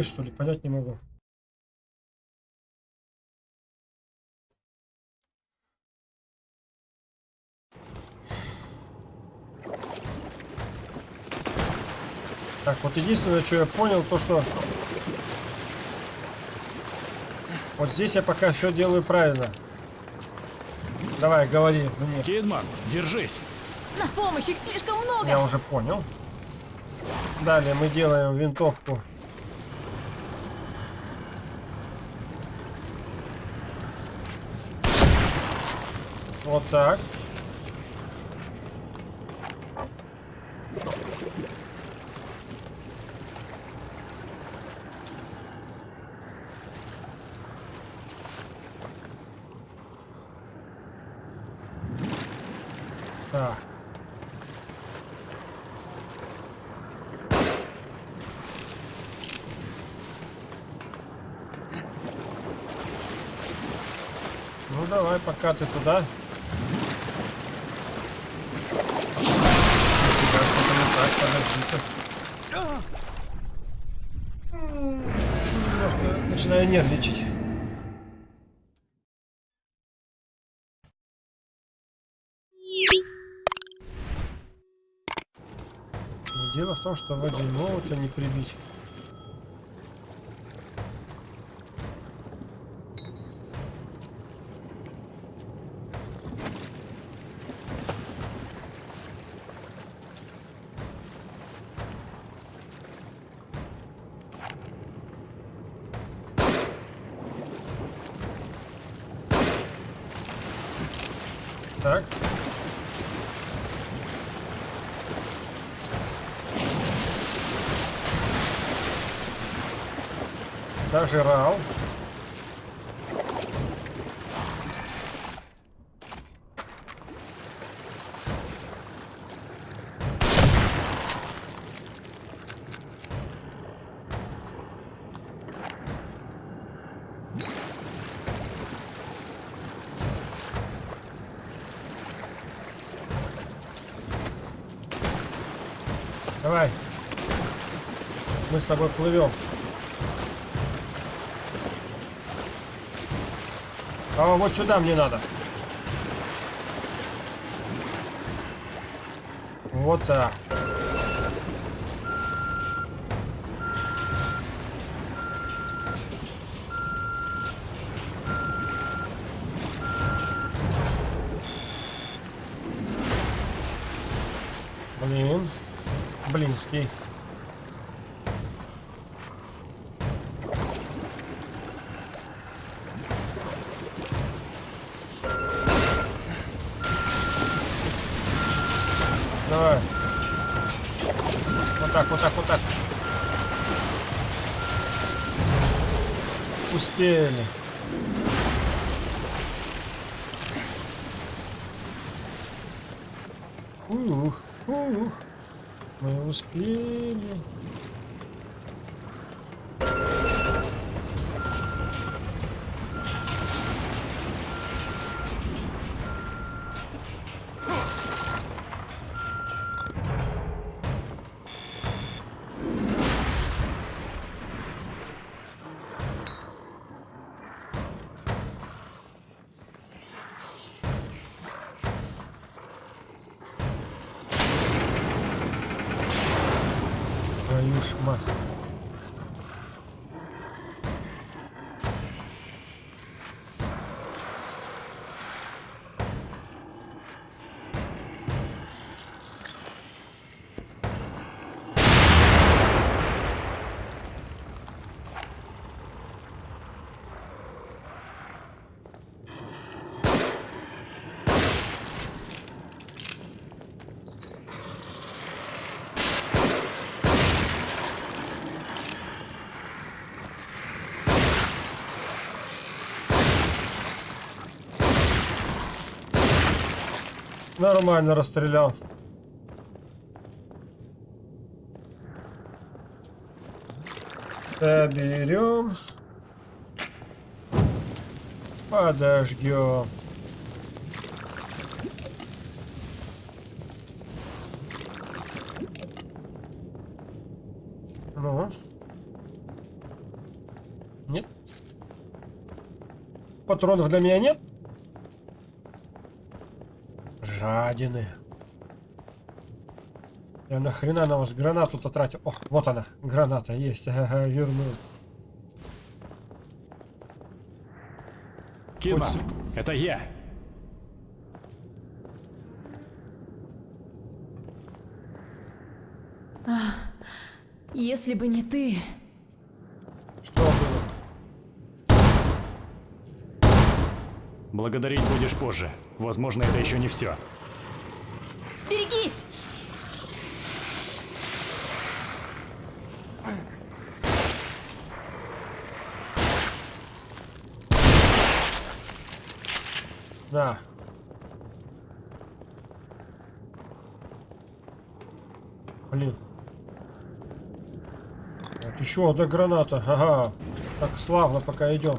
прыгать, что ли? Понять не могу. Так, вот единственное, что я понял, то что... Вот здесь я пока все делаю правильно. Давай, говори мне. Кидман, держись. На помощь, их слишком много. Я уже понял. Далее мы делаем винтовку Вот так. Так. Ну давай, пока ты туда. В том, что водяного-то не прибить. Так. Зажирал. Давай. Мы с тобой плывем. А вот сюда мне надо. Вот так. Блин. Блинский. dele. Нормально расстрелял. Соберем. Подождем. Ну. Нет. Патронов для меня нет? Жадины. Я нахрена на вас гранату-то тратил? О, вот она, граната есть. Ага, вернул. Кима, Хоть- это я. Если бы не ты... Что было? Благодарить будешь позже. Возможно, это еще не все. На. Блин. Вот еще одна граната. Ага. Так славно, пока идем.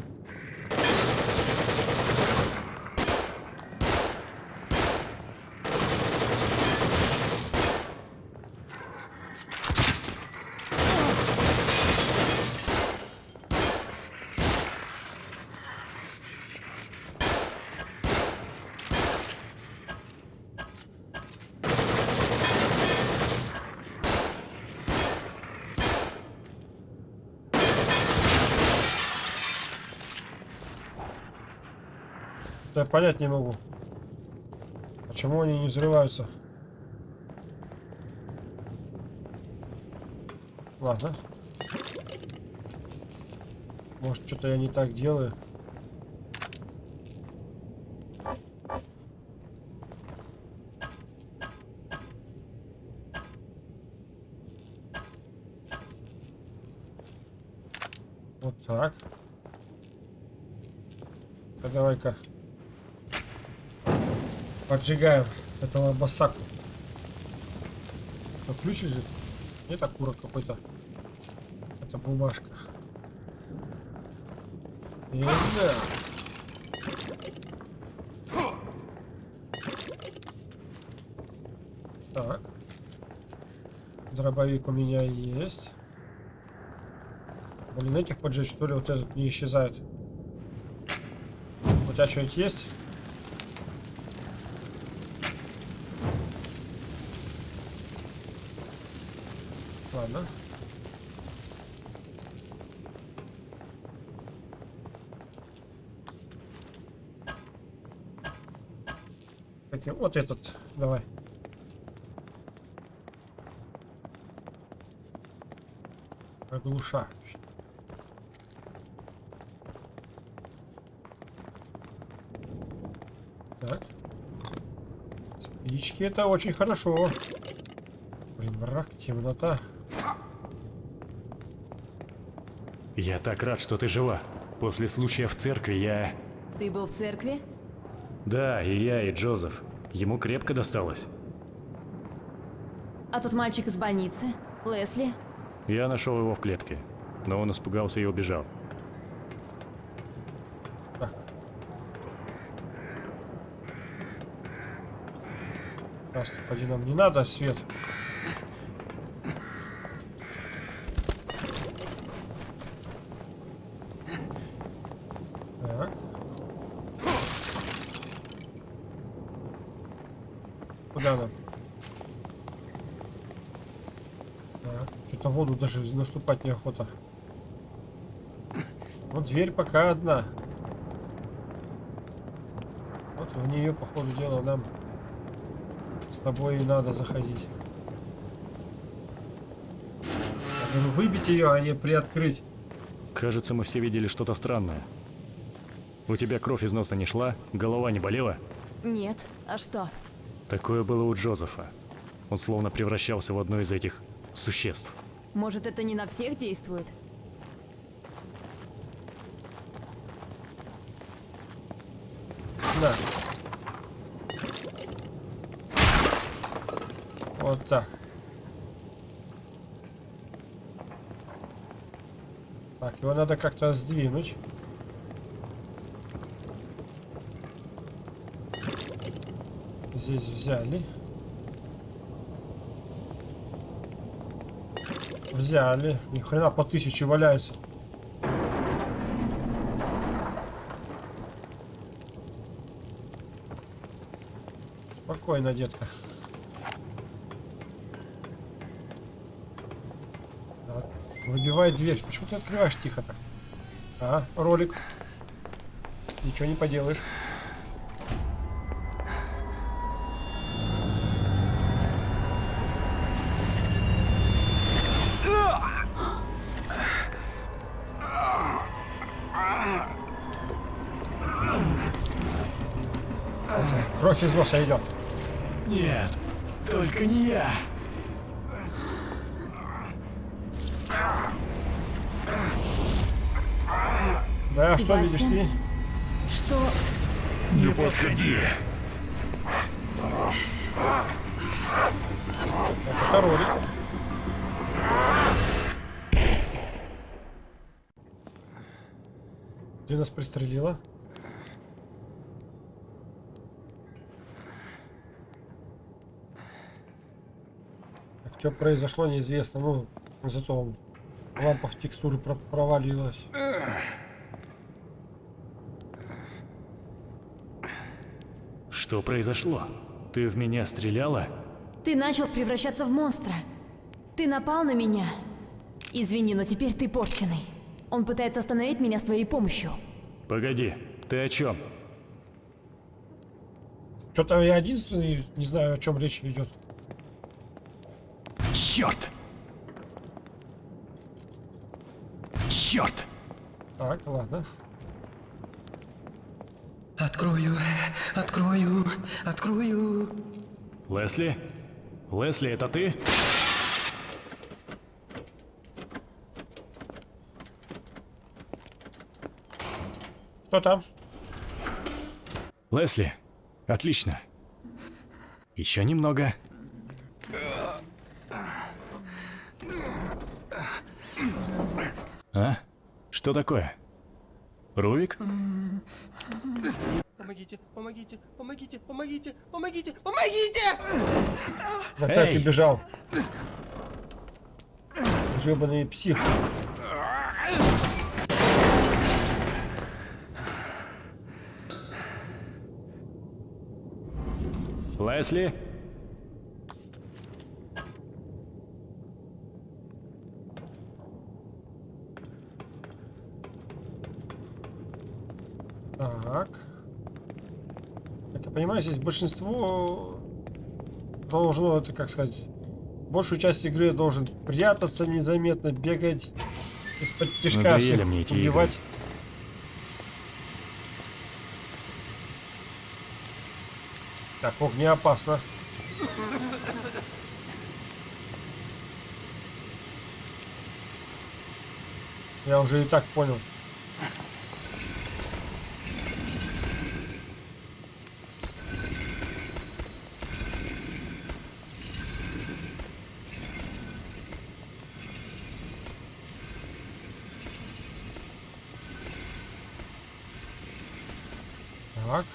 Понять не могу. Почему они не взрываются? Ладно. Может, что-то я не так делаю. Вот так. А давай-ка поджигаем этого басаку. Что, ключ лежит? Нет, окурок какой-то. Это бумажка. И. Так. Дробовик у меня есть. Блин, этих поджечь, что ли, вот этот не исчезает. У тебя что-нибудь есть? Ладно. Таким- Вот этот, давай. Оглушающий. Так. Спички это очень хорошо. Блин, мрак, темнота. Я так рад, что ты жива. После случая в церкви я... Ты был в церкви? Да, и я, и Джозеф. Ему крепко досталось. А тот мальчик из больницы? Лесли? Я нашел его в клетке, но он испугался и убежал. Так. Господи, нам не надо свет. Так. Куда нам? Так, даже наступать неохота. Вот дверь пока одна. Вот в нее, по ходу дела, нам с тобой и надо заходить. Говорю, выбить ее, а не приоткрыть. Кажется, мы все видели что-то странное. У тебя кровь из носа не шла, голова не болела? Нет. А что? Такое было у Джозефа. Он словно превращался в одно из этих существ. Может, это не на всех действует? На. Вот так. Так, его надо как-то сдвинуть. Здесь взяли. взяли. Ни хрена по тысяче валяются. Спокойно, детка. Так, выбивай дверь. Почему ты открываешь тихо так? А, ролик. Ничего не поделаешь. Кровь из носа идет. Нет, только не я. Да, что видишь Себастьян? ты? Что? Не подходи. Это ролик. Ты нас пристрелила? Что произошло, неизвестно. Ну, зато лампа в текстуры про- провалилась. Что произошло? Ты в меня стреляла? Ты начал превращаться в монстра. Ты напал на меня. Извини, но теперь ты порченый. Он пытается остановить меня с твоей помощью. Погоди, ты о чем? Что-то я единственный не знаю, о чем речь идет. Черт! Черт! Так, ладно. Открою, открою, открою. Лесли? Лесли, это ты? Кто там? Лесли, отлично. Еще немного. А? Что такое? Рувик? Помогите, помогите, помогите, помогите, помогите, помогите! Ты бежал. Гребаный псих. Лесли? Так. Как я понимаю, здесь большинство должно, это как сказать, большую часть игры должен прятаться незаметно, бегать из-под тяжка всех мне эти убивать. игры. Так, огнеопасно. Я уже и так понял. Так.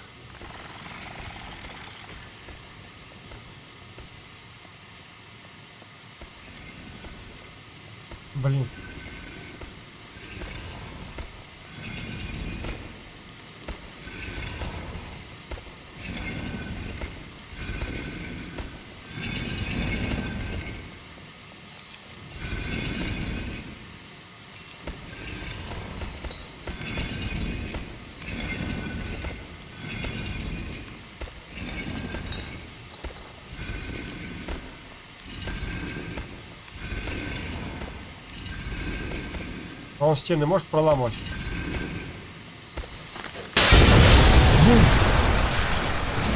Блин. Он стены может проламывать?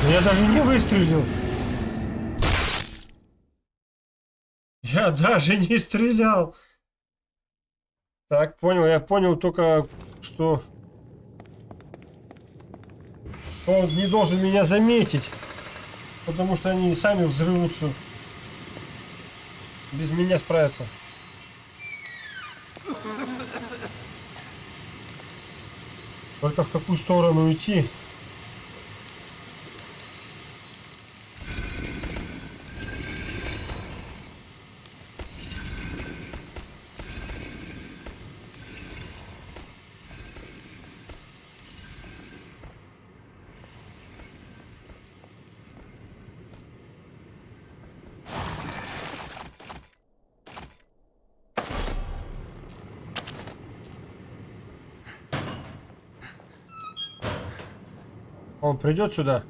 Я даже не выстрелил. Я даже не стрелял. Так, понял. Я понял только, что он не должен меня заметить. Потому что они сами взрываются. Без меня справятся. Только в какую сторону идти? Он придет сюда.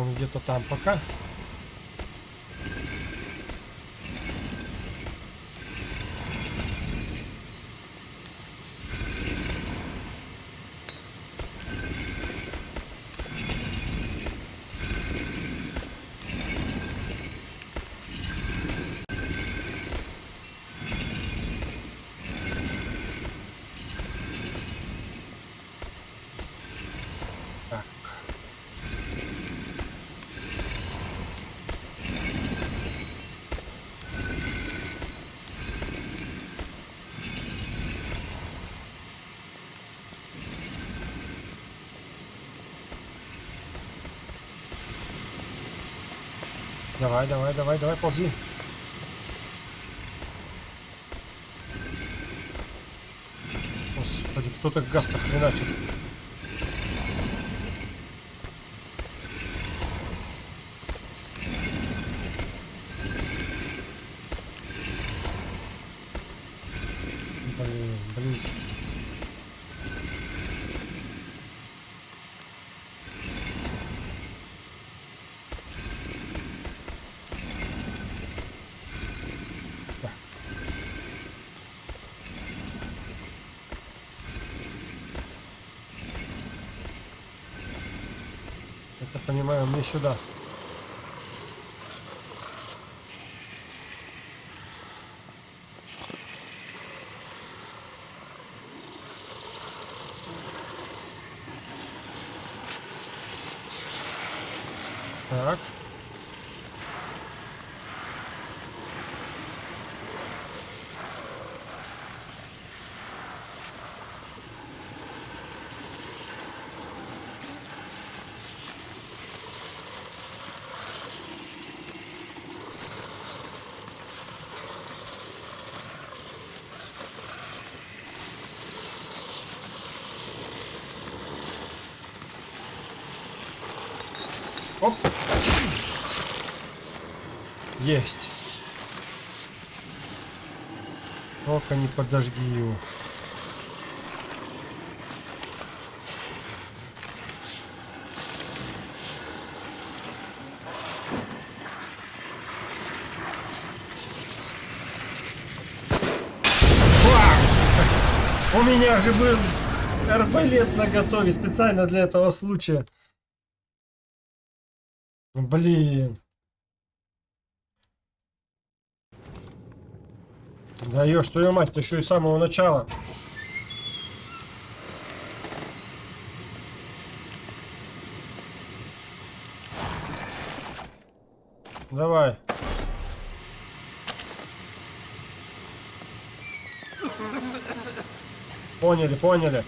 Он где-то там пока. Давай, давай, давай, давай, ползи. Господи, кто так газ-то хреначит? Блин, блин. Так. Это понимаю, мне сюда. Так. Оп. Есть. Только не подожги его. Фак! У меня же был арбалет на готове специально для этого случая. Блин. Даешь твою мать, ты еще и с самого начала. Давай. Поняли, поняли.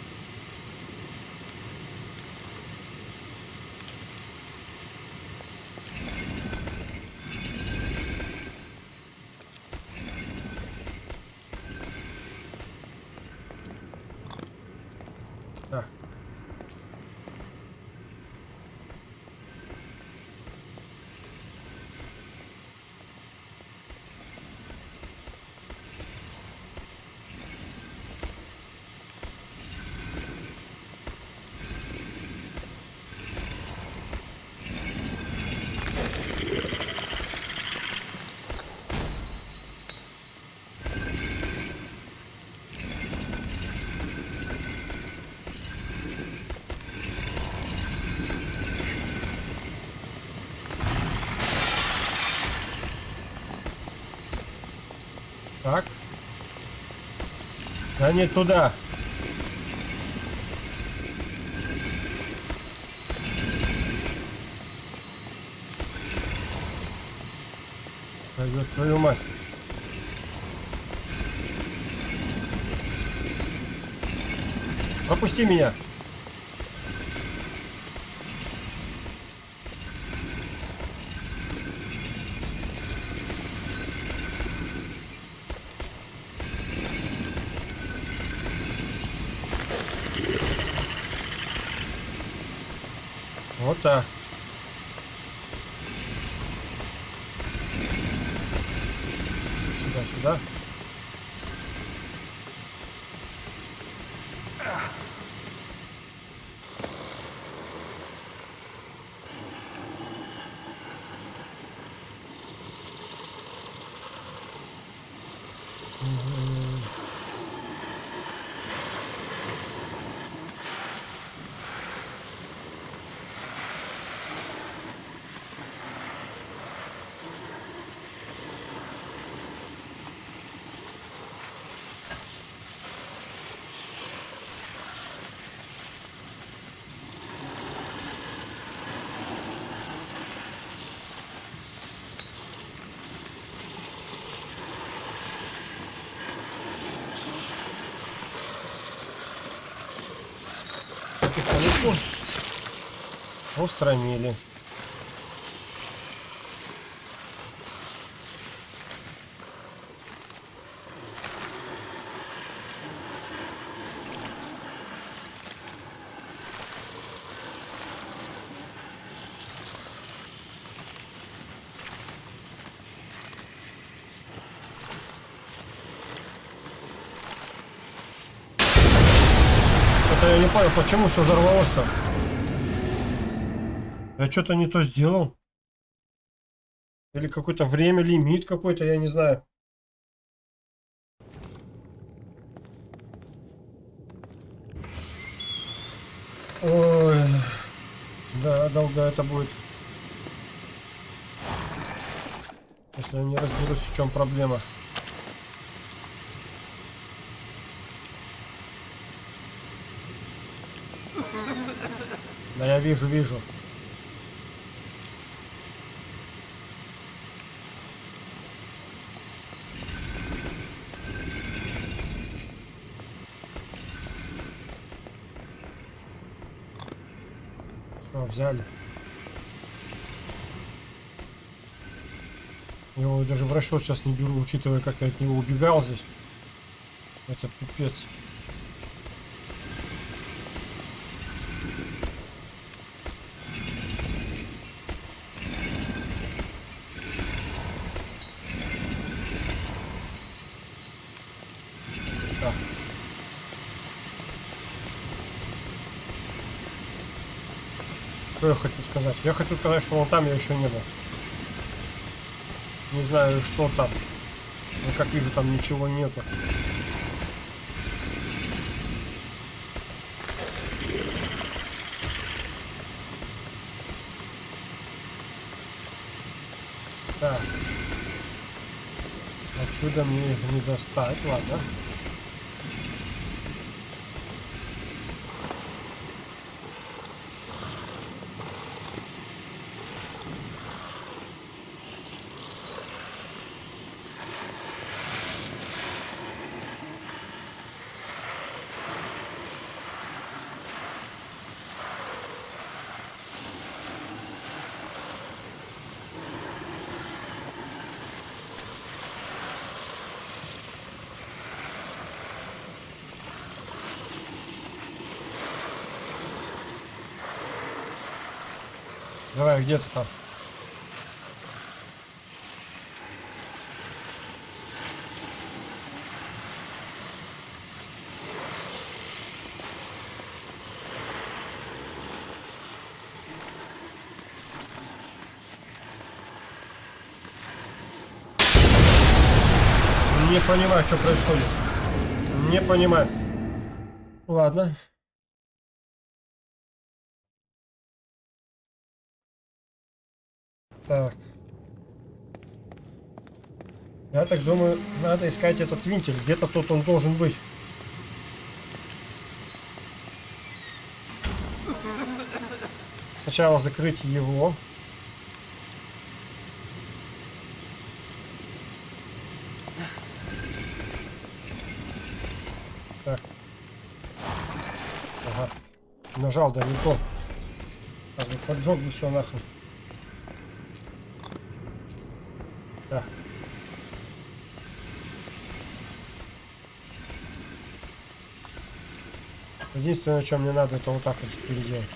а не туда. Так, вот твою мать. Опусти меня. Устранили. Я не понял, почему все взорвалось-то? Я что-то не то сделал. Или какое-то время, лимит какой-то, я не знаю. Ой. Да, долго это будет. Если я не разберусь, в чем проблема. Да я вижу, вижу. Все, взяли. Его даже в расчет сейчас не беру, учитывая, как я от него убегал здесь. Это пипец. Что я хочу сказать? Я хочу сказать, что вон там я еще не был. Не знаю, что там. Но как вижу, там ничего нету. Так. Отсюда мне не достать, ладно. Давай, где ты там? Не понимаю, что происходит. Не понимаю. Ладно. Так. Я так думаю, надо искать этот винтель. Где-то тут он должен быть. Сначала закрыть его. Так. Ага. Нажал, да не то. Так, поджег бы все нахрен. Да. Единственное, что мне надо, это вот так вот переделать.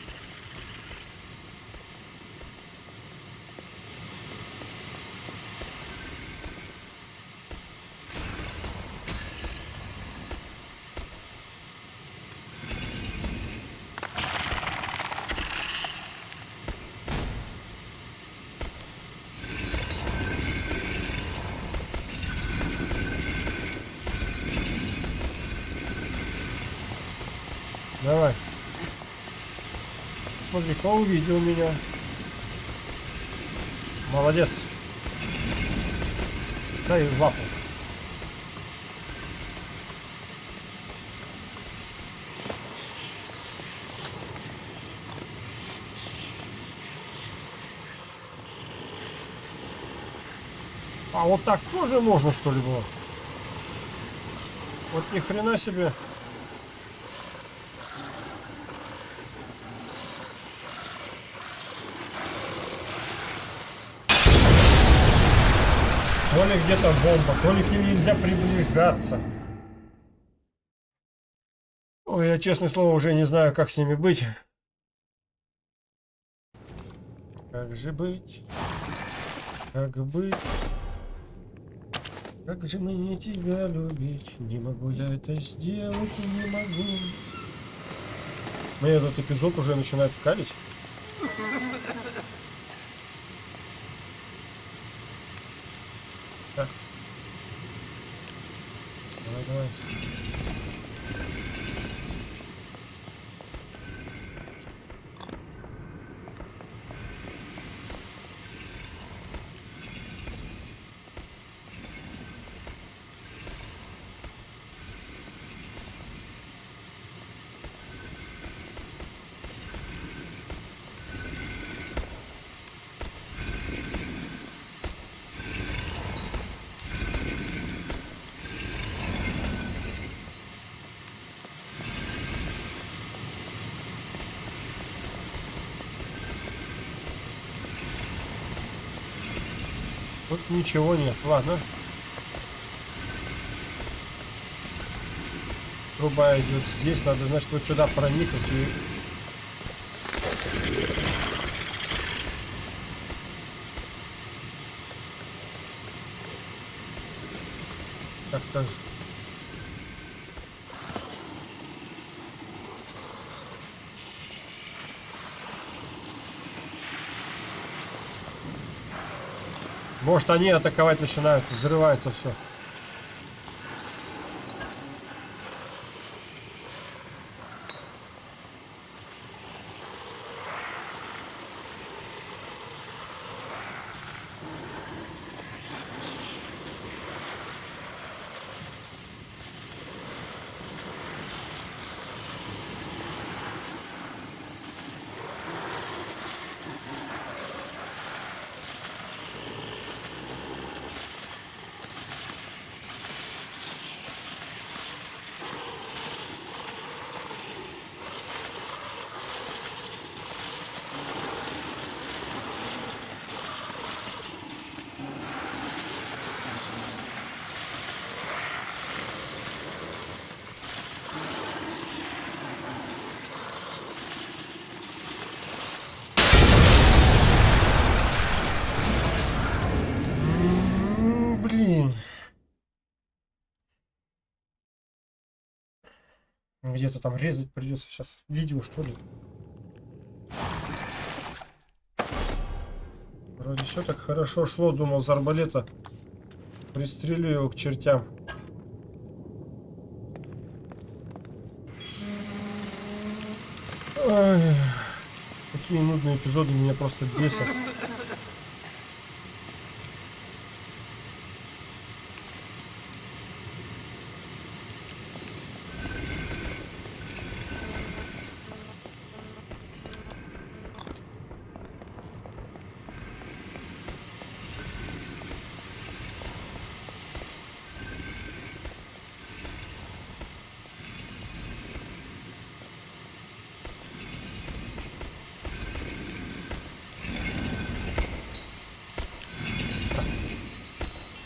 Давай. Смотри, кто увидел меня. Молодец. Дай в лапу. А вот так тоже можно что ли было? Вот ни хрена себе. То ли где-то бомба, то ли к ним нельзя приближаться. Ой, я, честное слово, уже не знаю, как с ними быть. Как же быть? Как быть? Как же мне тебя любить? Не могу я это сделать, не могу. Мне этот эпизод уже начинает калить. Давай, ничего нет. Ладно. Труба идет здесь. Надо, значит, вот сюда проникнуть и... Как-то... Может они атаковать начинают, взрывается все. М, Блин. Где-то там резать придется сейчас видео, что ли. Вроде все так хорошо шло, думал, с арбалета пристрелю его к чертям. Ой, такие нудные эпизоды меня просто бесят.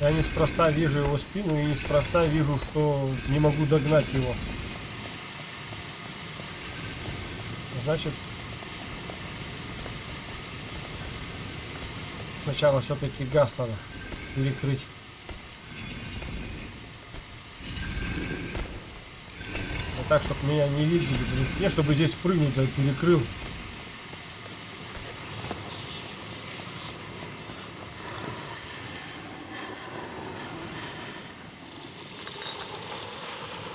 Я неспроста вижу его спину и неспроста вижу, что не могу догнать его. Значит, сначала все-таки газ надо перекрыть. Так, чтобы меня не видели. Не, чтобы здесь прыгнуть, да перекрыл.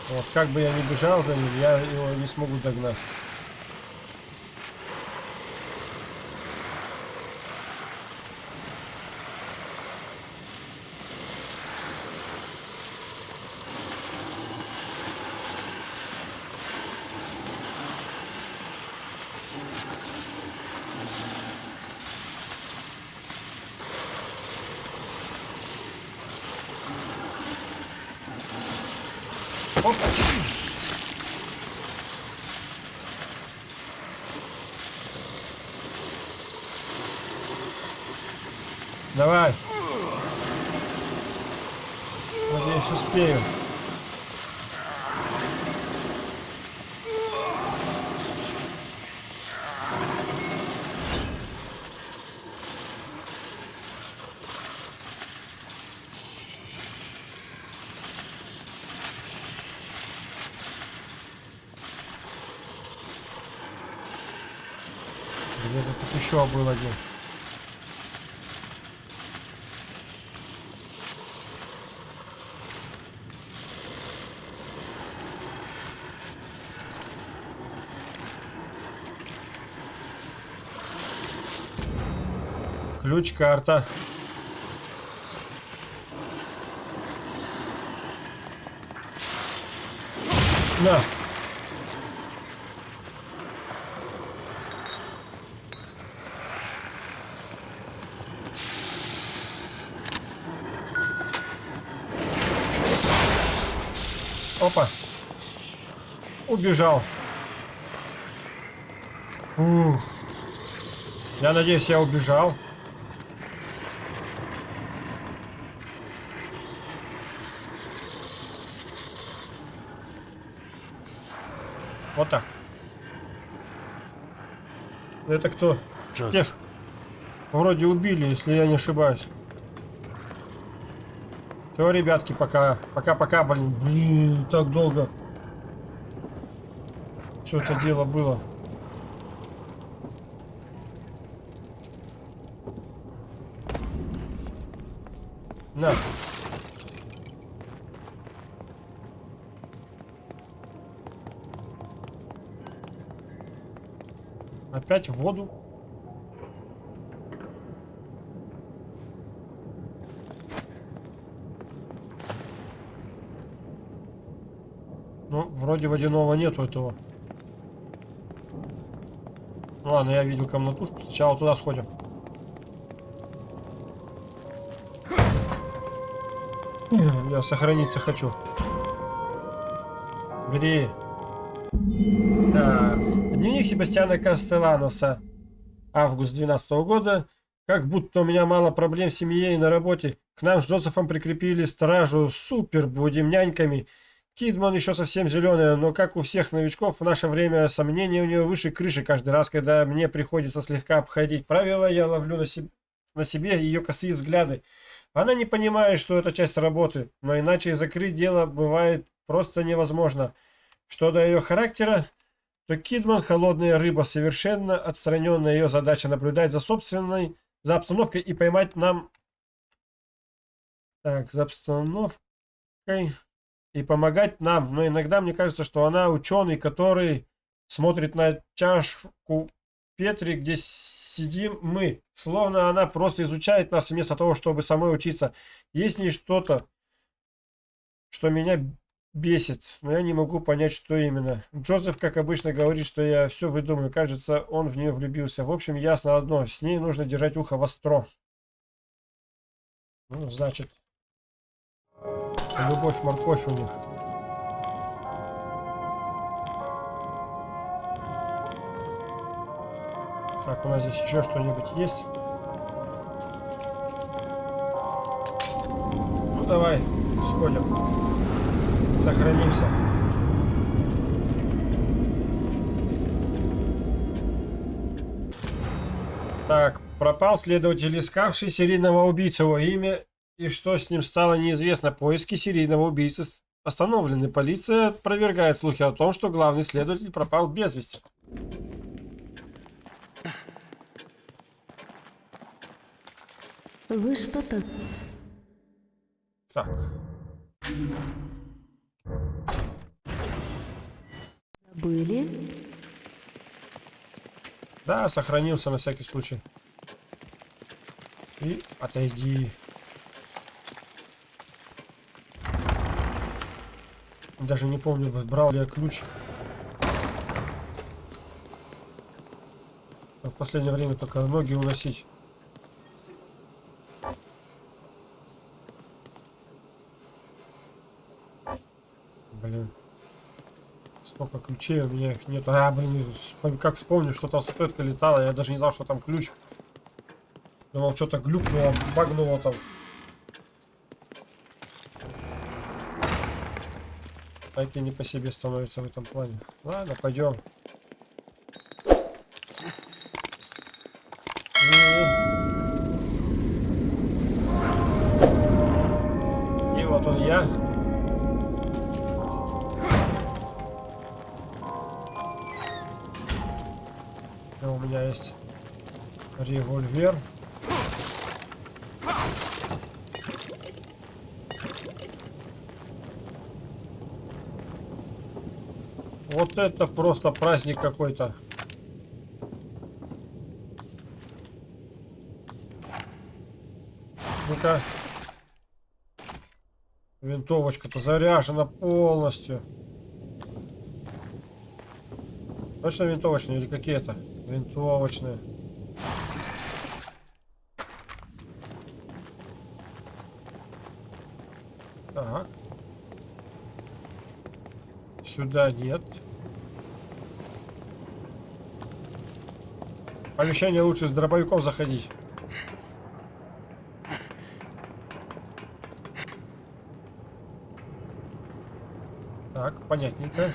Вот как бы я ни бежал за ним, я его не смогу догнать. Оп. Давай. Надеюсь, успею. Где-то тут еще был один. Ключ, карта. На. Опа. Убежал. Ух. Я надеюсь, я убежал. Вот так. Это кто? Стеф. Вроде убили, если я не ошибаюсь. Все, ребятки, пока. Пока-пока, блин. Блин, так долго. Все это дело было. На. Опять в воду. Ну, вроде водяного нету этого. Ладно, я видел комнатушку. Сначала туда сходим. Я сохраниться хочу. Бери. Так. Дневник Себастьяна Кастеланоса. Август 12 года. Как будто у меня мало проблем в семье и на работе. К нам с Джозефом прикрепили стражу. Супер, будем няньками. Кидман еще совсем зеленая, но как у всех новичков в наше время сомнения у нее выше крыши. Каждый раз, когда мне приходится слегка обходить правила, я ловлю на, себе, на себе ее косые взгляды. Она не понимает, что это часть работы, но иначе закрыть дело бывает просто невозможно. Что до ее характера, то Кидман холодная рыба, совершенно отстраненная ее задача наблюдать за собственной, за обстановкой и поймать нам... Так, за обстановкой и помогать нам. Но иногда мне кажется, что она ученый, который смотрит на чашку Петри, где сидим мы. Словно она просто изучает нас вместо того, чтобы самой учиться. Есть ней что-то, что меня бесит, но я не могу понять, что именно. Джозеф, как обычно, говорит, что я все выдумаю. Кажется, он в нее влюбился. В общем, ясно одно. С ней нужно держать ухо востро. Ну, значит, любовь, морковь у них. Так, у нас здесь еще что-нибудь есть? Ну давай, сходим. Сохранимся. Так, пропал следователь, искавший серийного убийцу. Его имя и что с ним стало неизвестно. Поиски серийного убийцы остановлены. Полиция опровергает слухи о том, что главный следователь пропал без вести. Вы что-то... Так, забыли? да, сохранился на всякий случай. И отойди. Даже не помню, брал ли я ключ. В последнее время только ноги уносить. Блин. Столько ключей у меня их нет. А, блин, как вспомню, что там статуэтка летала, я даже не знал, что там ключ. Думал, что-то глюкнуло, багнуло там. И не по себе становится в этом плане. Ладно, пойдем. Вот это просто праздник какой-то. Ну-ка. Винтовочка-то заряжена полностью. Точно винтовочные или какие это? Винтовочные. Так. Сюда нет. Помещение лучше с дробовиком заходить. Так, понятненько.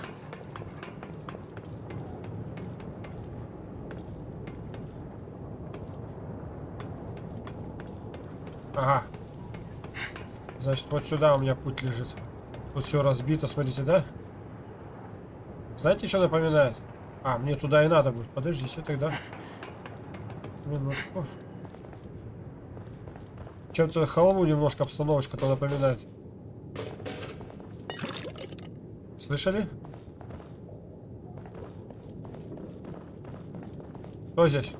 Ага. Значит, вот сюда у меня путь лежит. Тут все разбито, смотрите, да? Знаете, что напоминает? А, мне туда и надо будет. Подождите тогда. Минутку. Чем-то халву немножко обстановочка-то напоминает. Слышали? Кто здесь?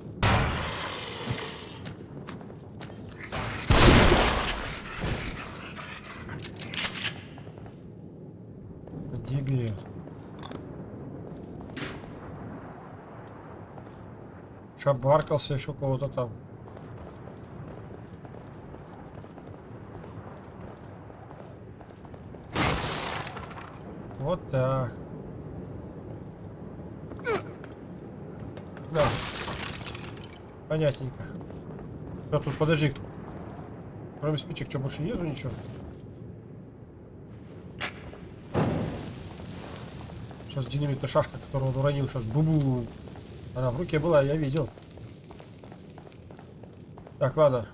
Шабаркался еще кого-то там. Вот так. Да. Понятненько. А тут подожди. Кроме спичек, что больше нету ничего? Сейчас динамитная шашка, которую он уронил, сейчас бу-бу. Она в руке была, я видел. Так, ладно.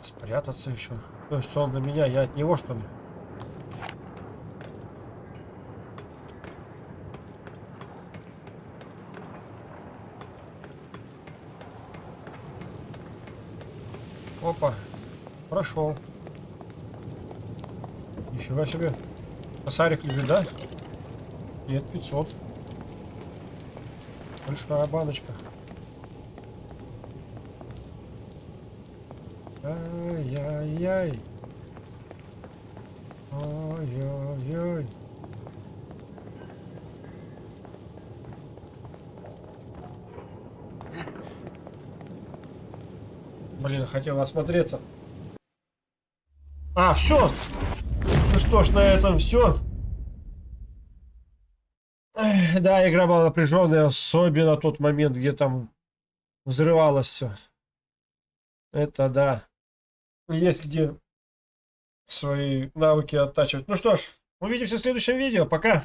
Спрятаться еще. То есть он на меня, я от него что ли? Опа. Прошел. Нифига себе. Косарик лежит, да? Нет, 500. Большая баночка. Ай-яй-яй. Ой-ой-ой. Блин, хотел осмотреться. А, все. Ну что ж, на этом все. Да, игра была напряженная, особенно тот момент, где там взрывалось все. Это да. Есть где свои навыки оттачивать. Ну что ж, увидимся в следующем видео. Пока!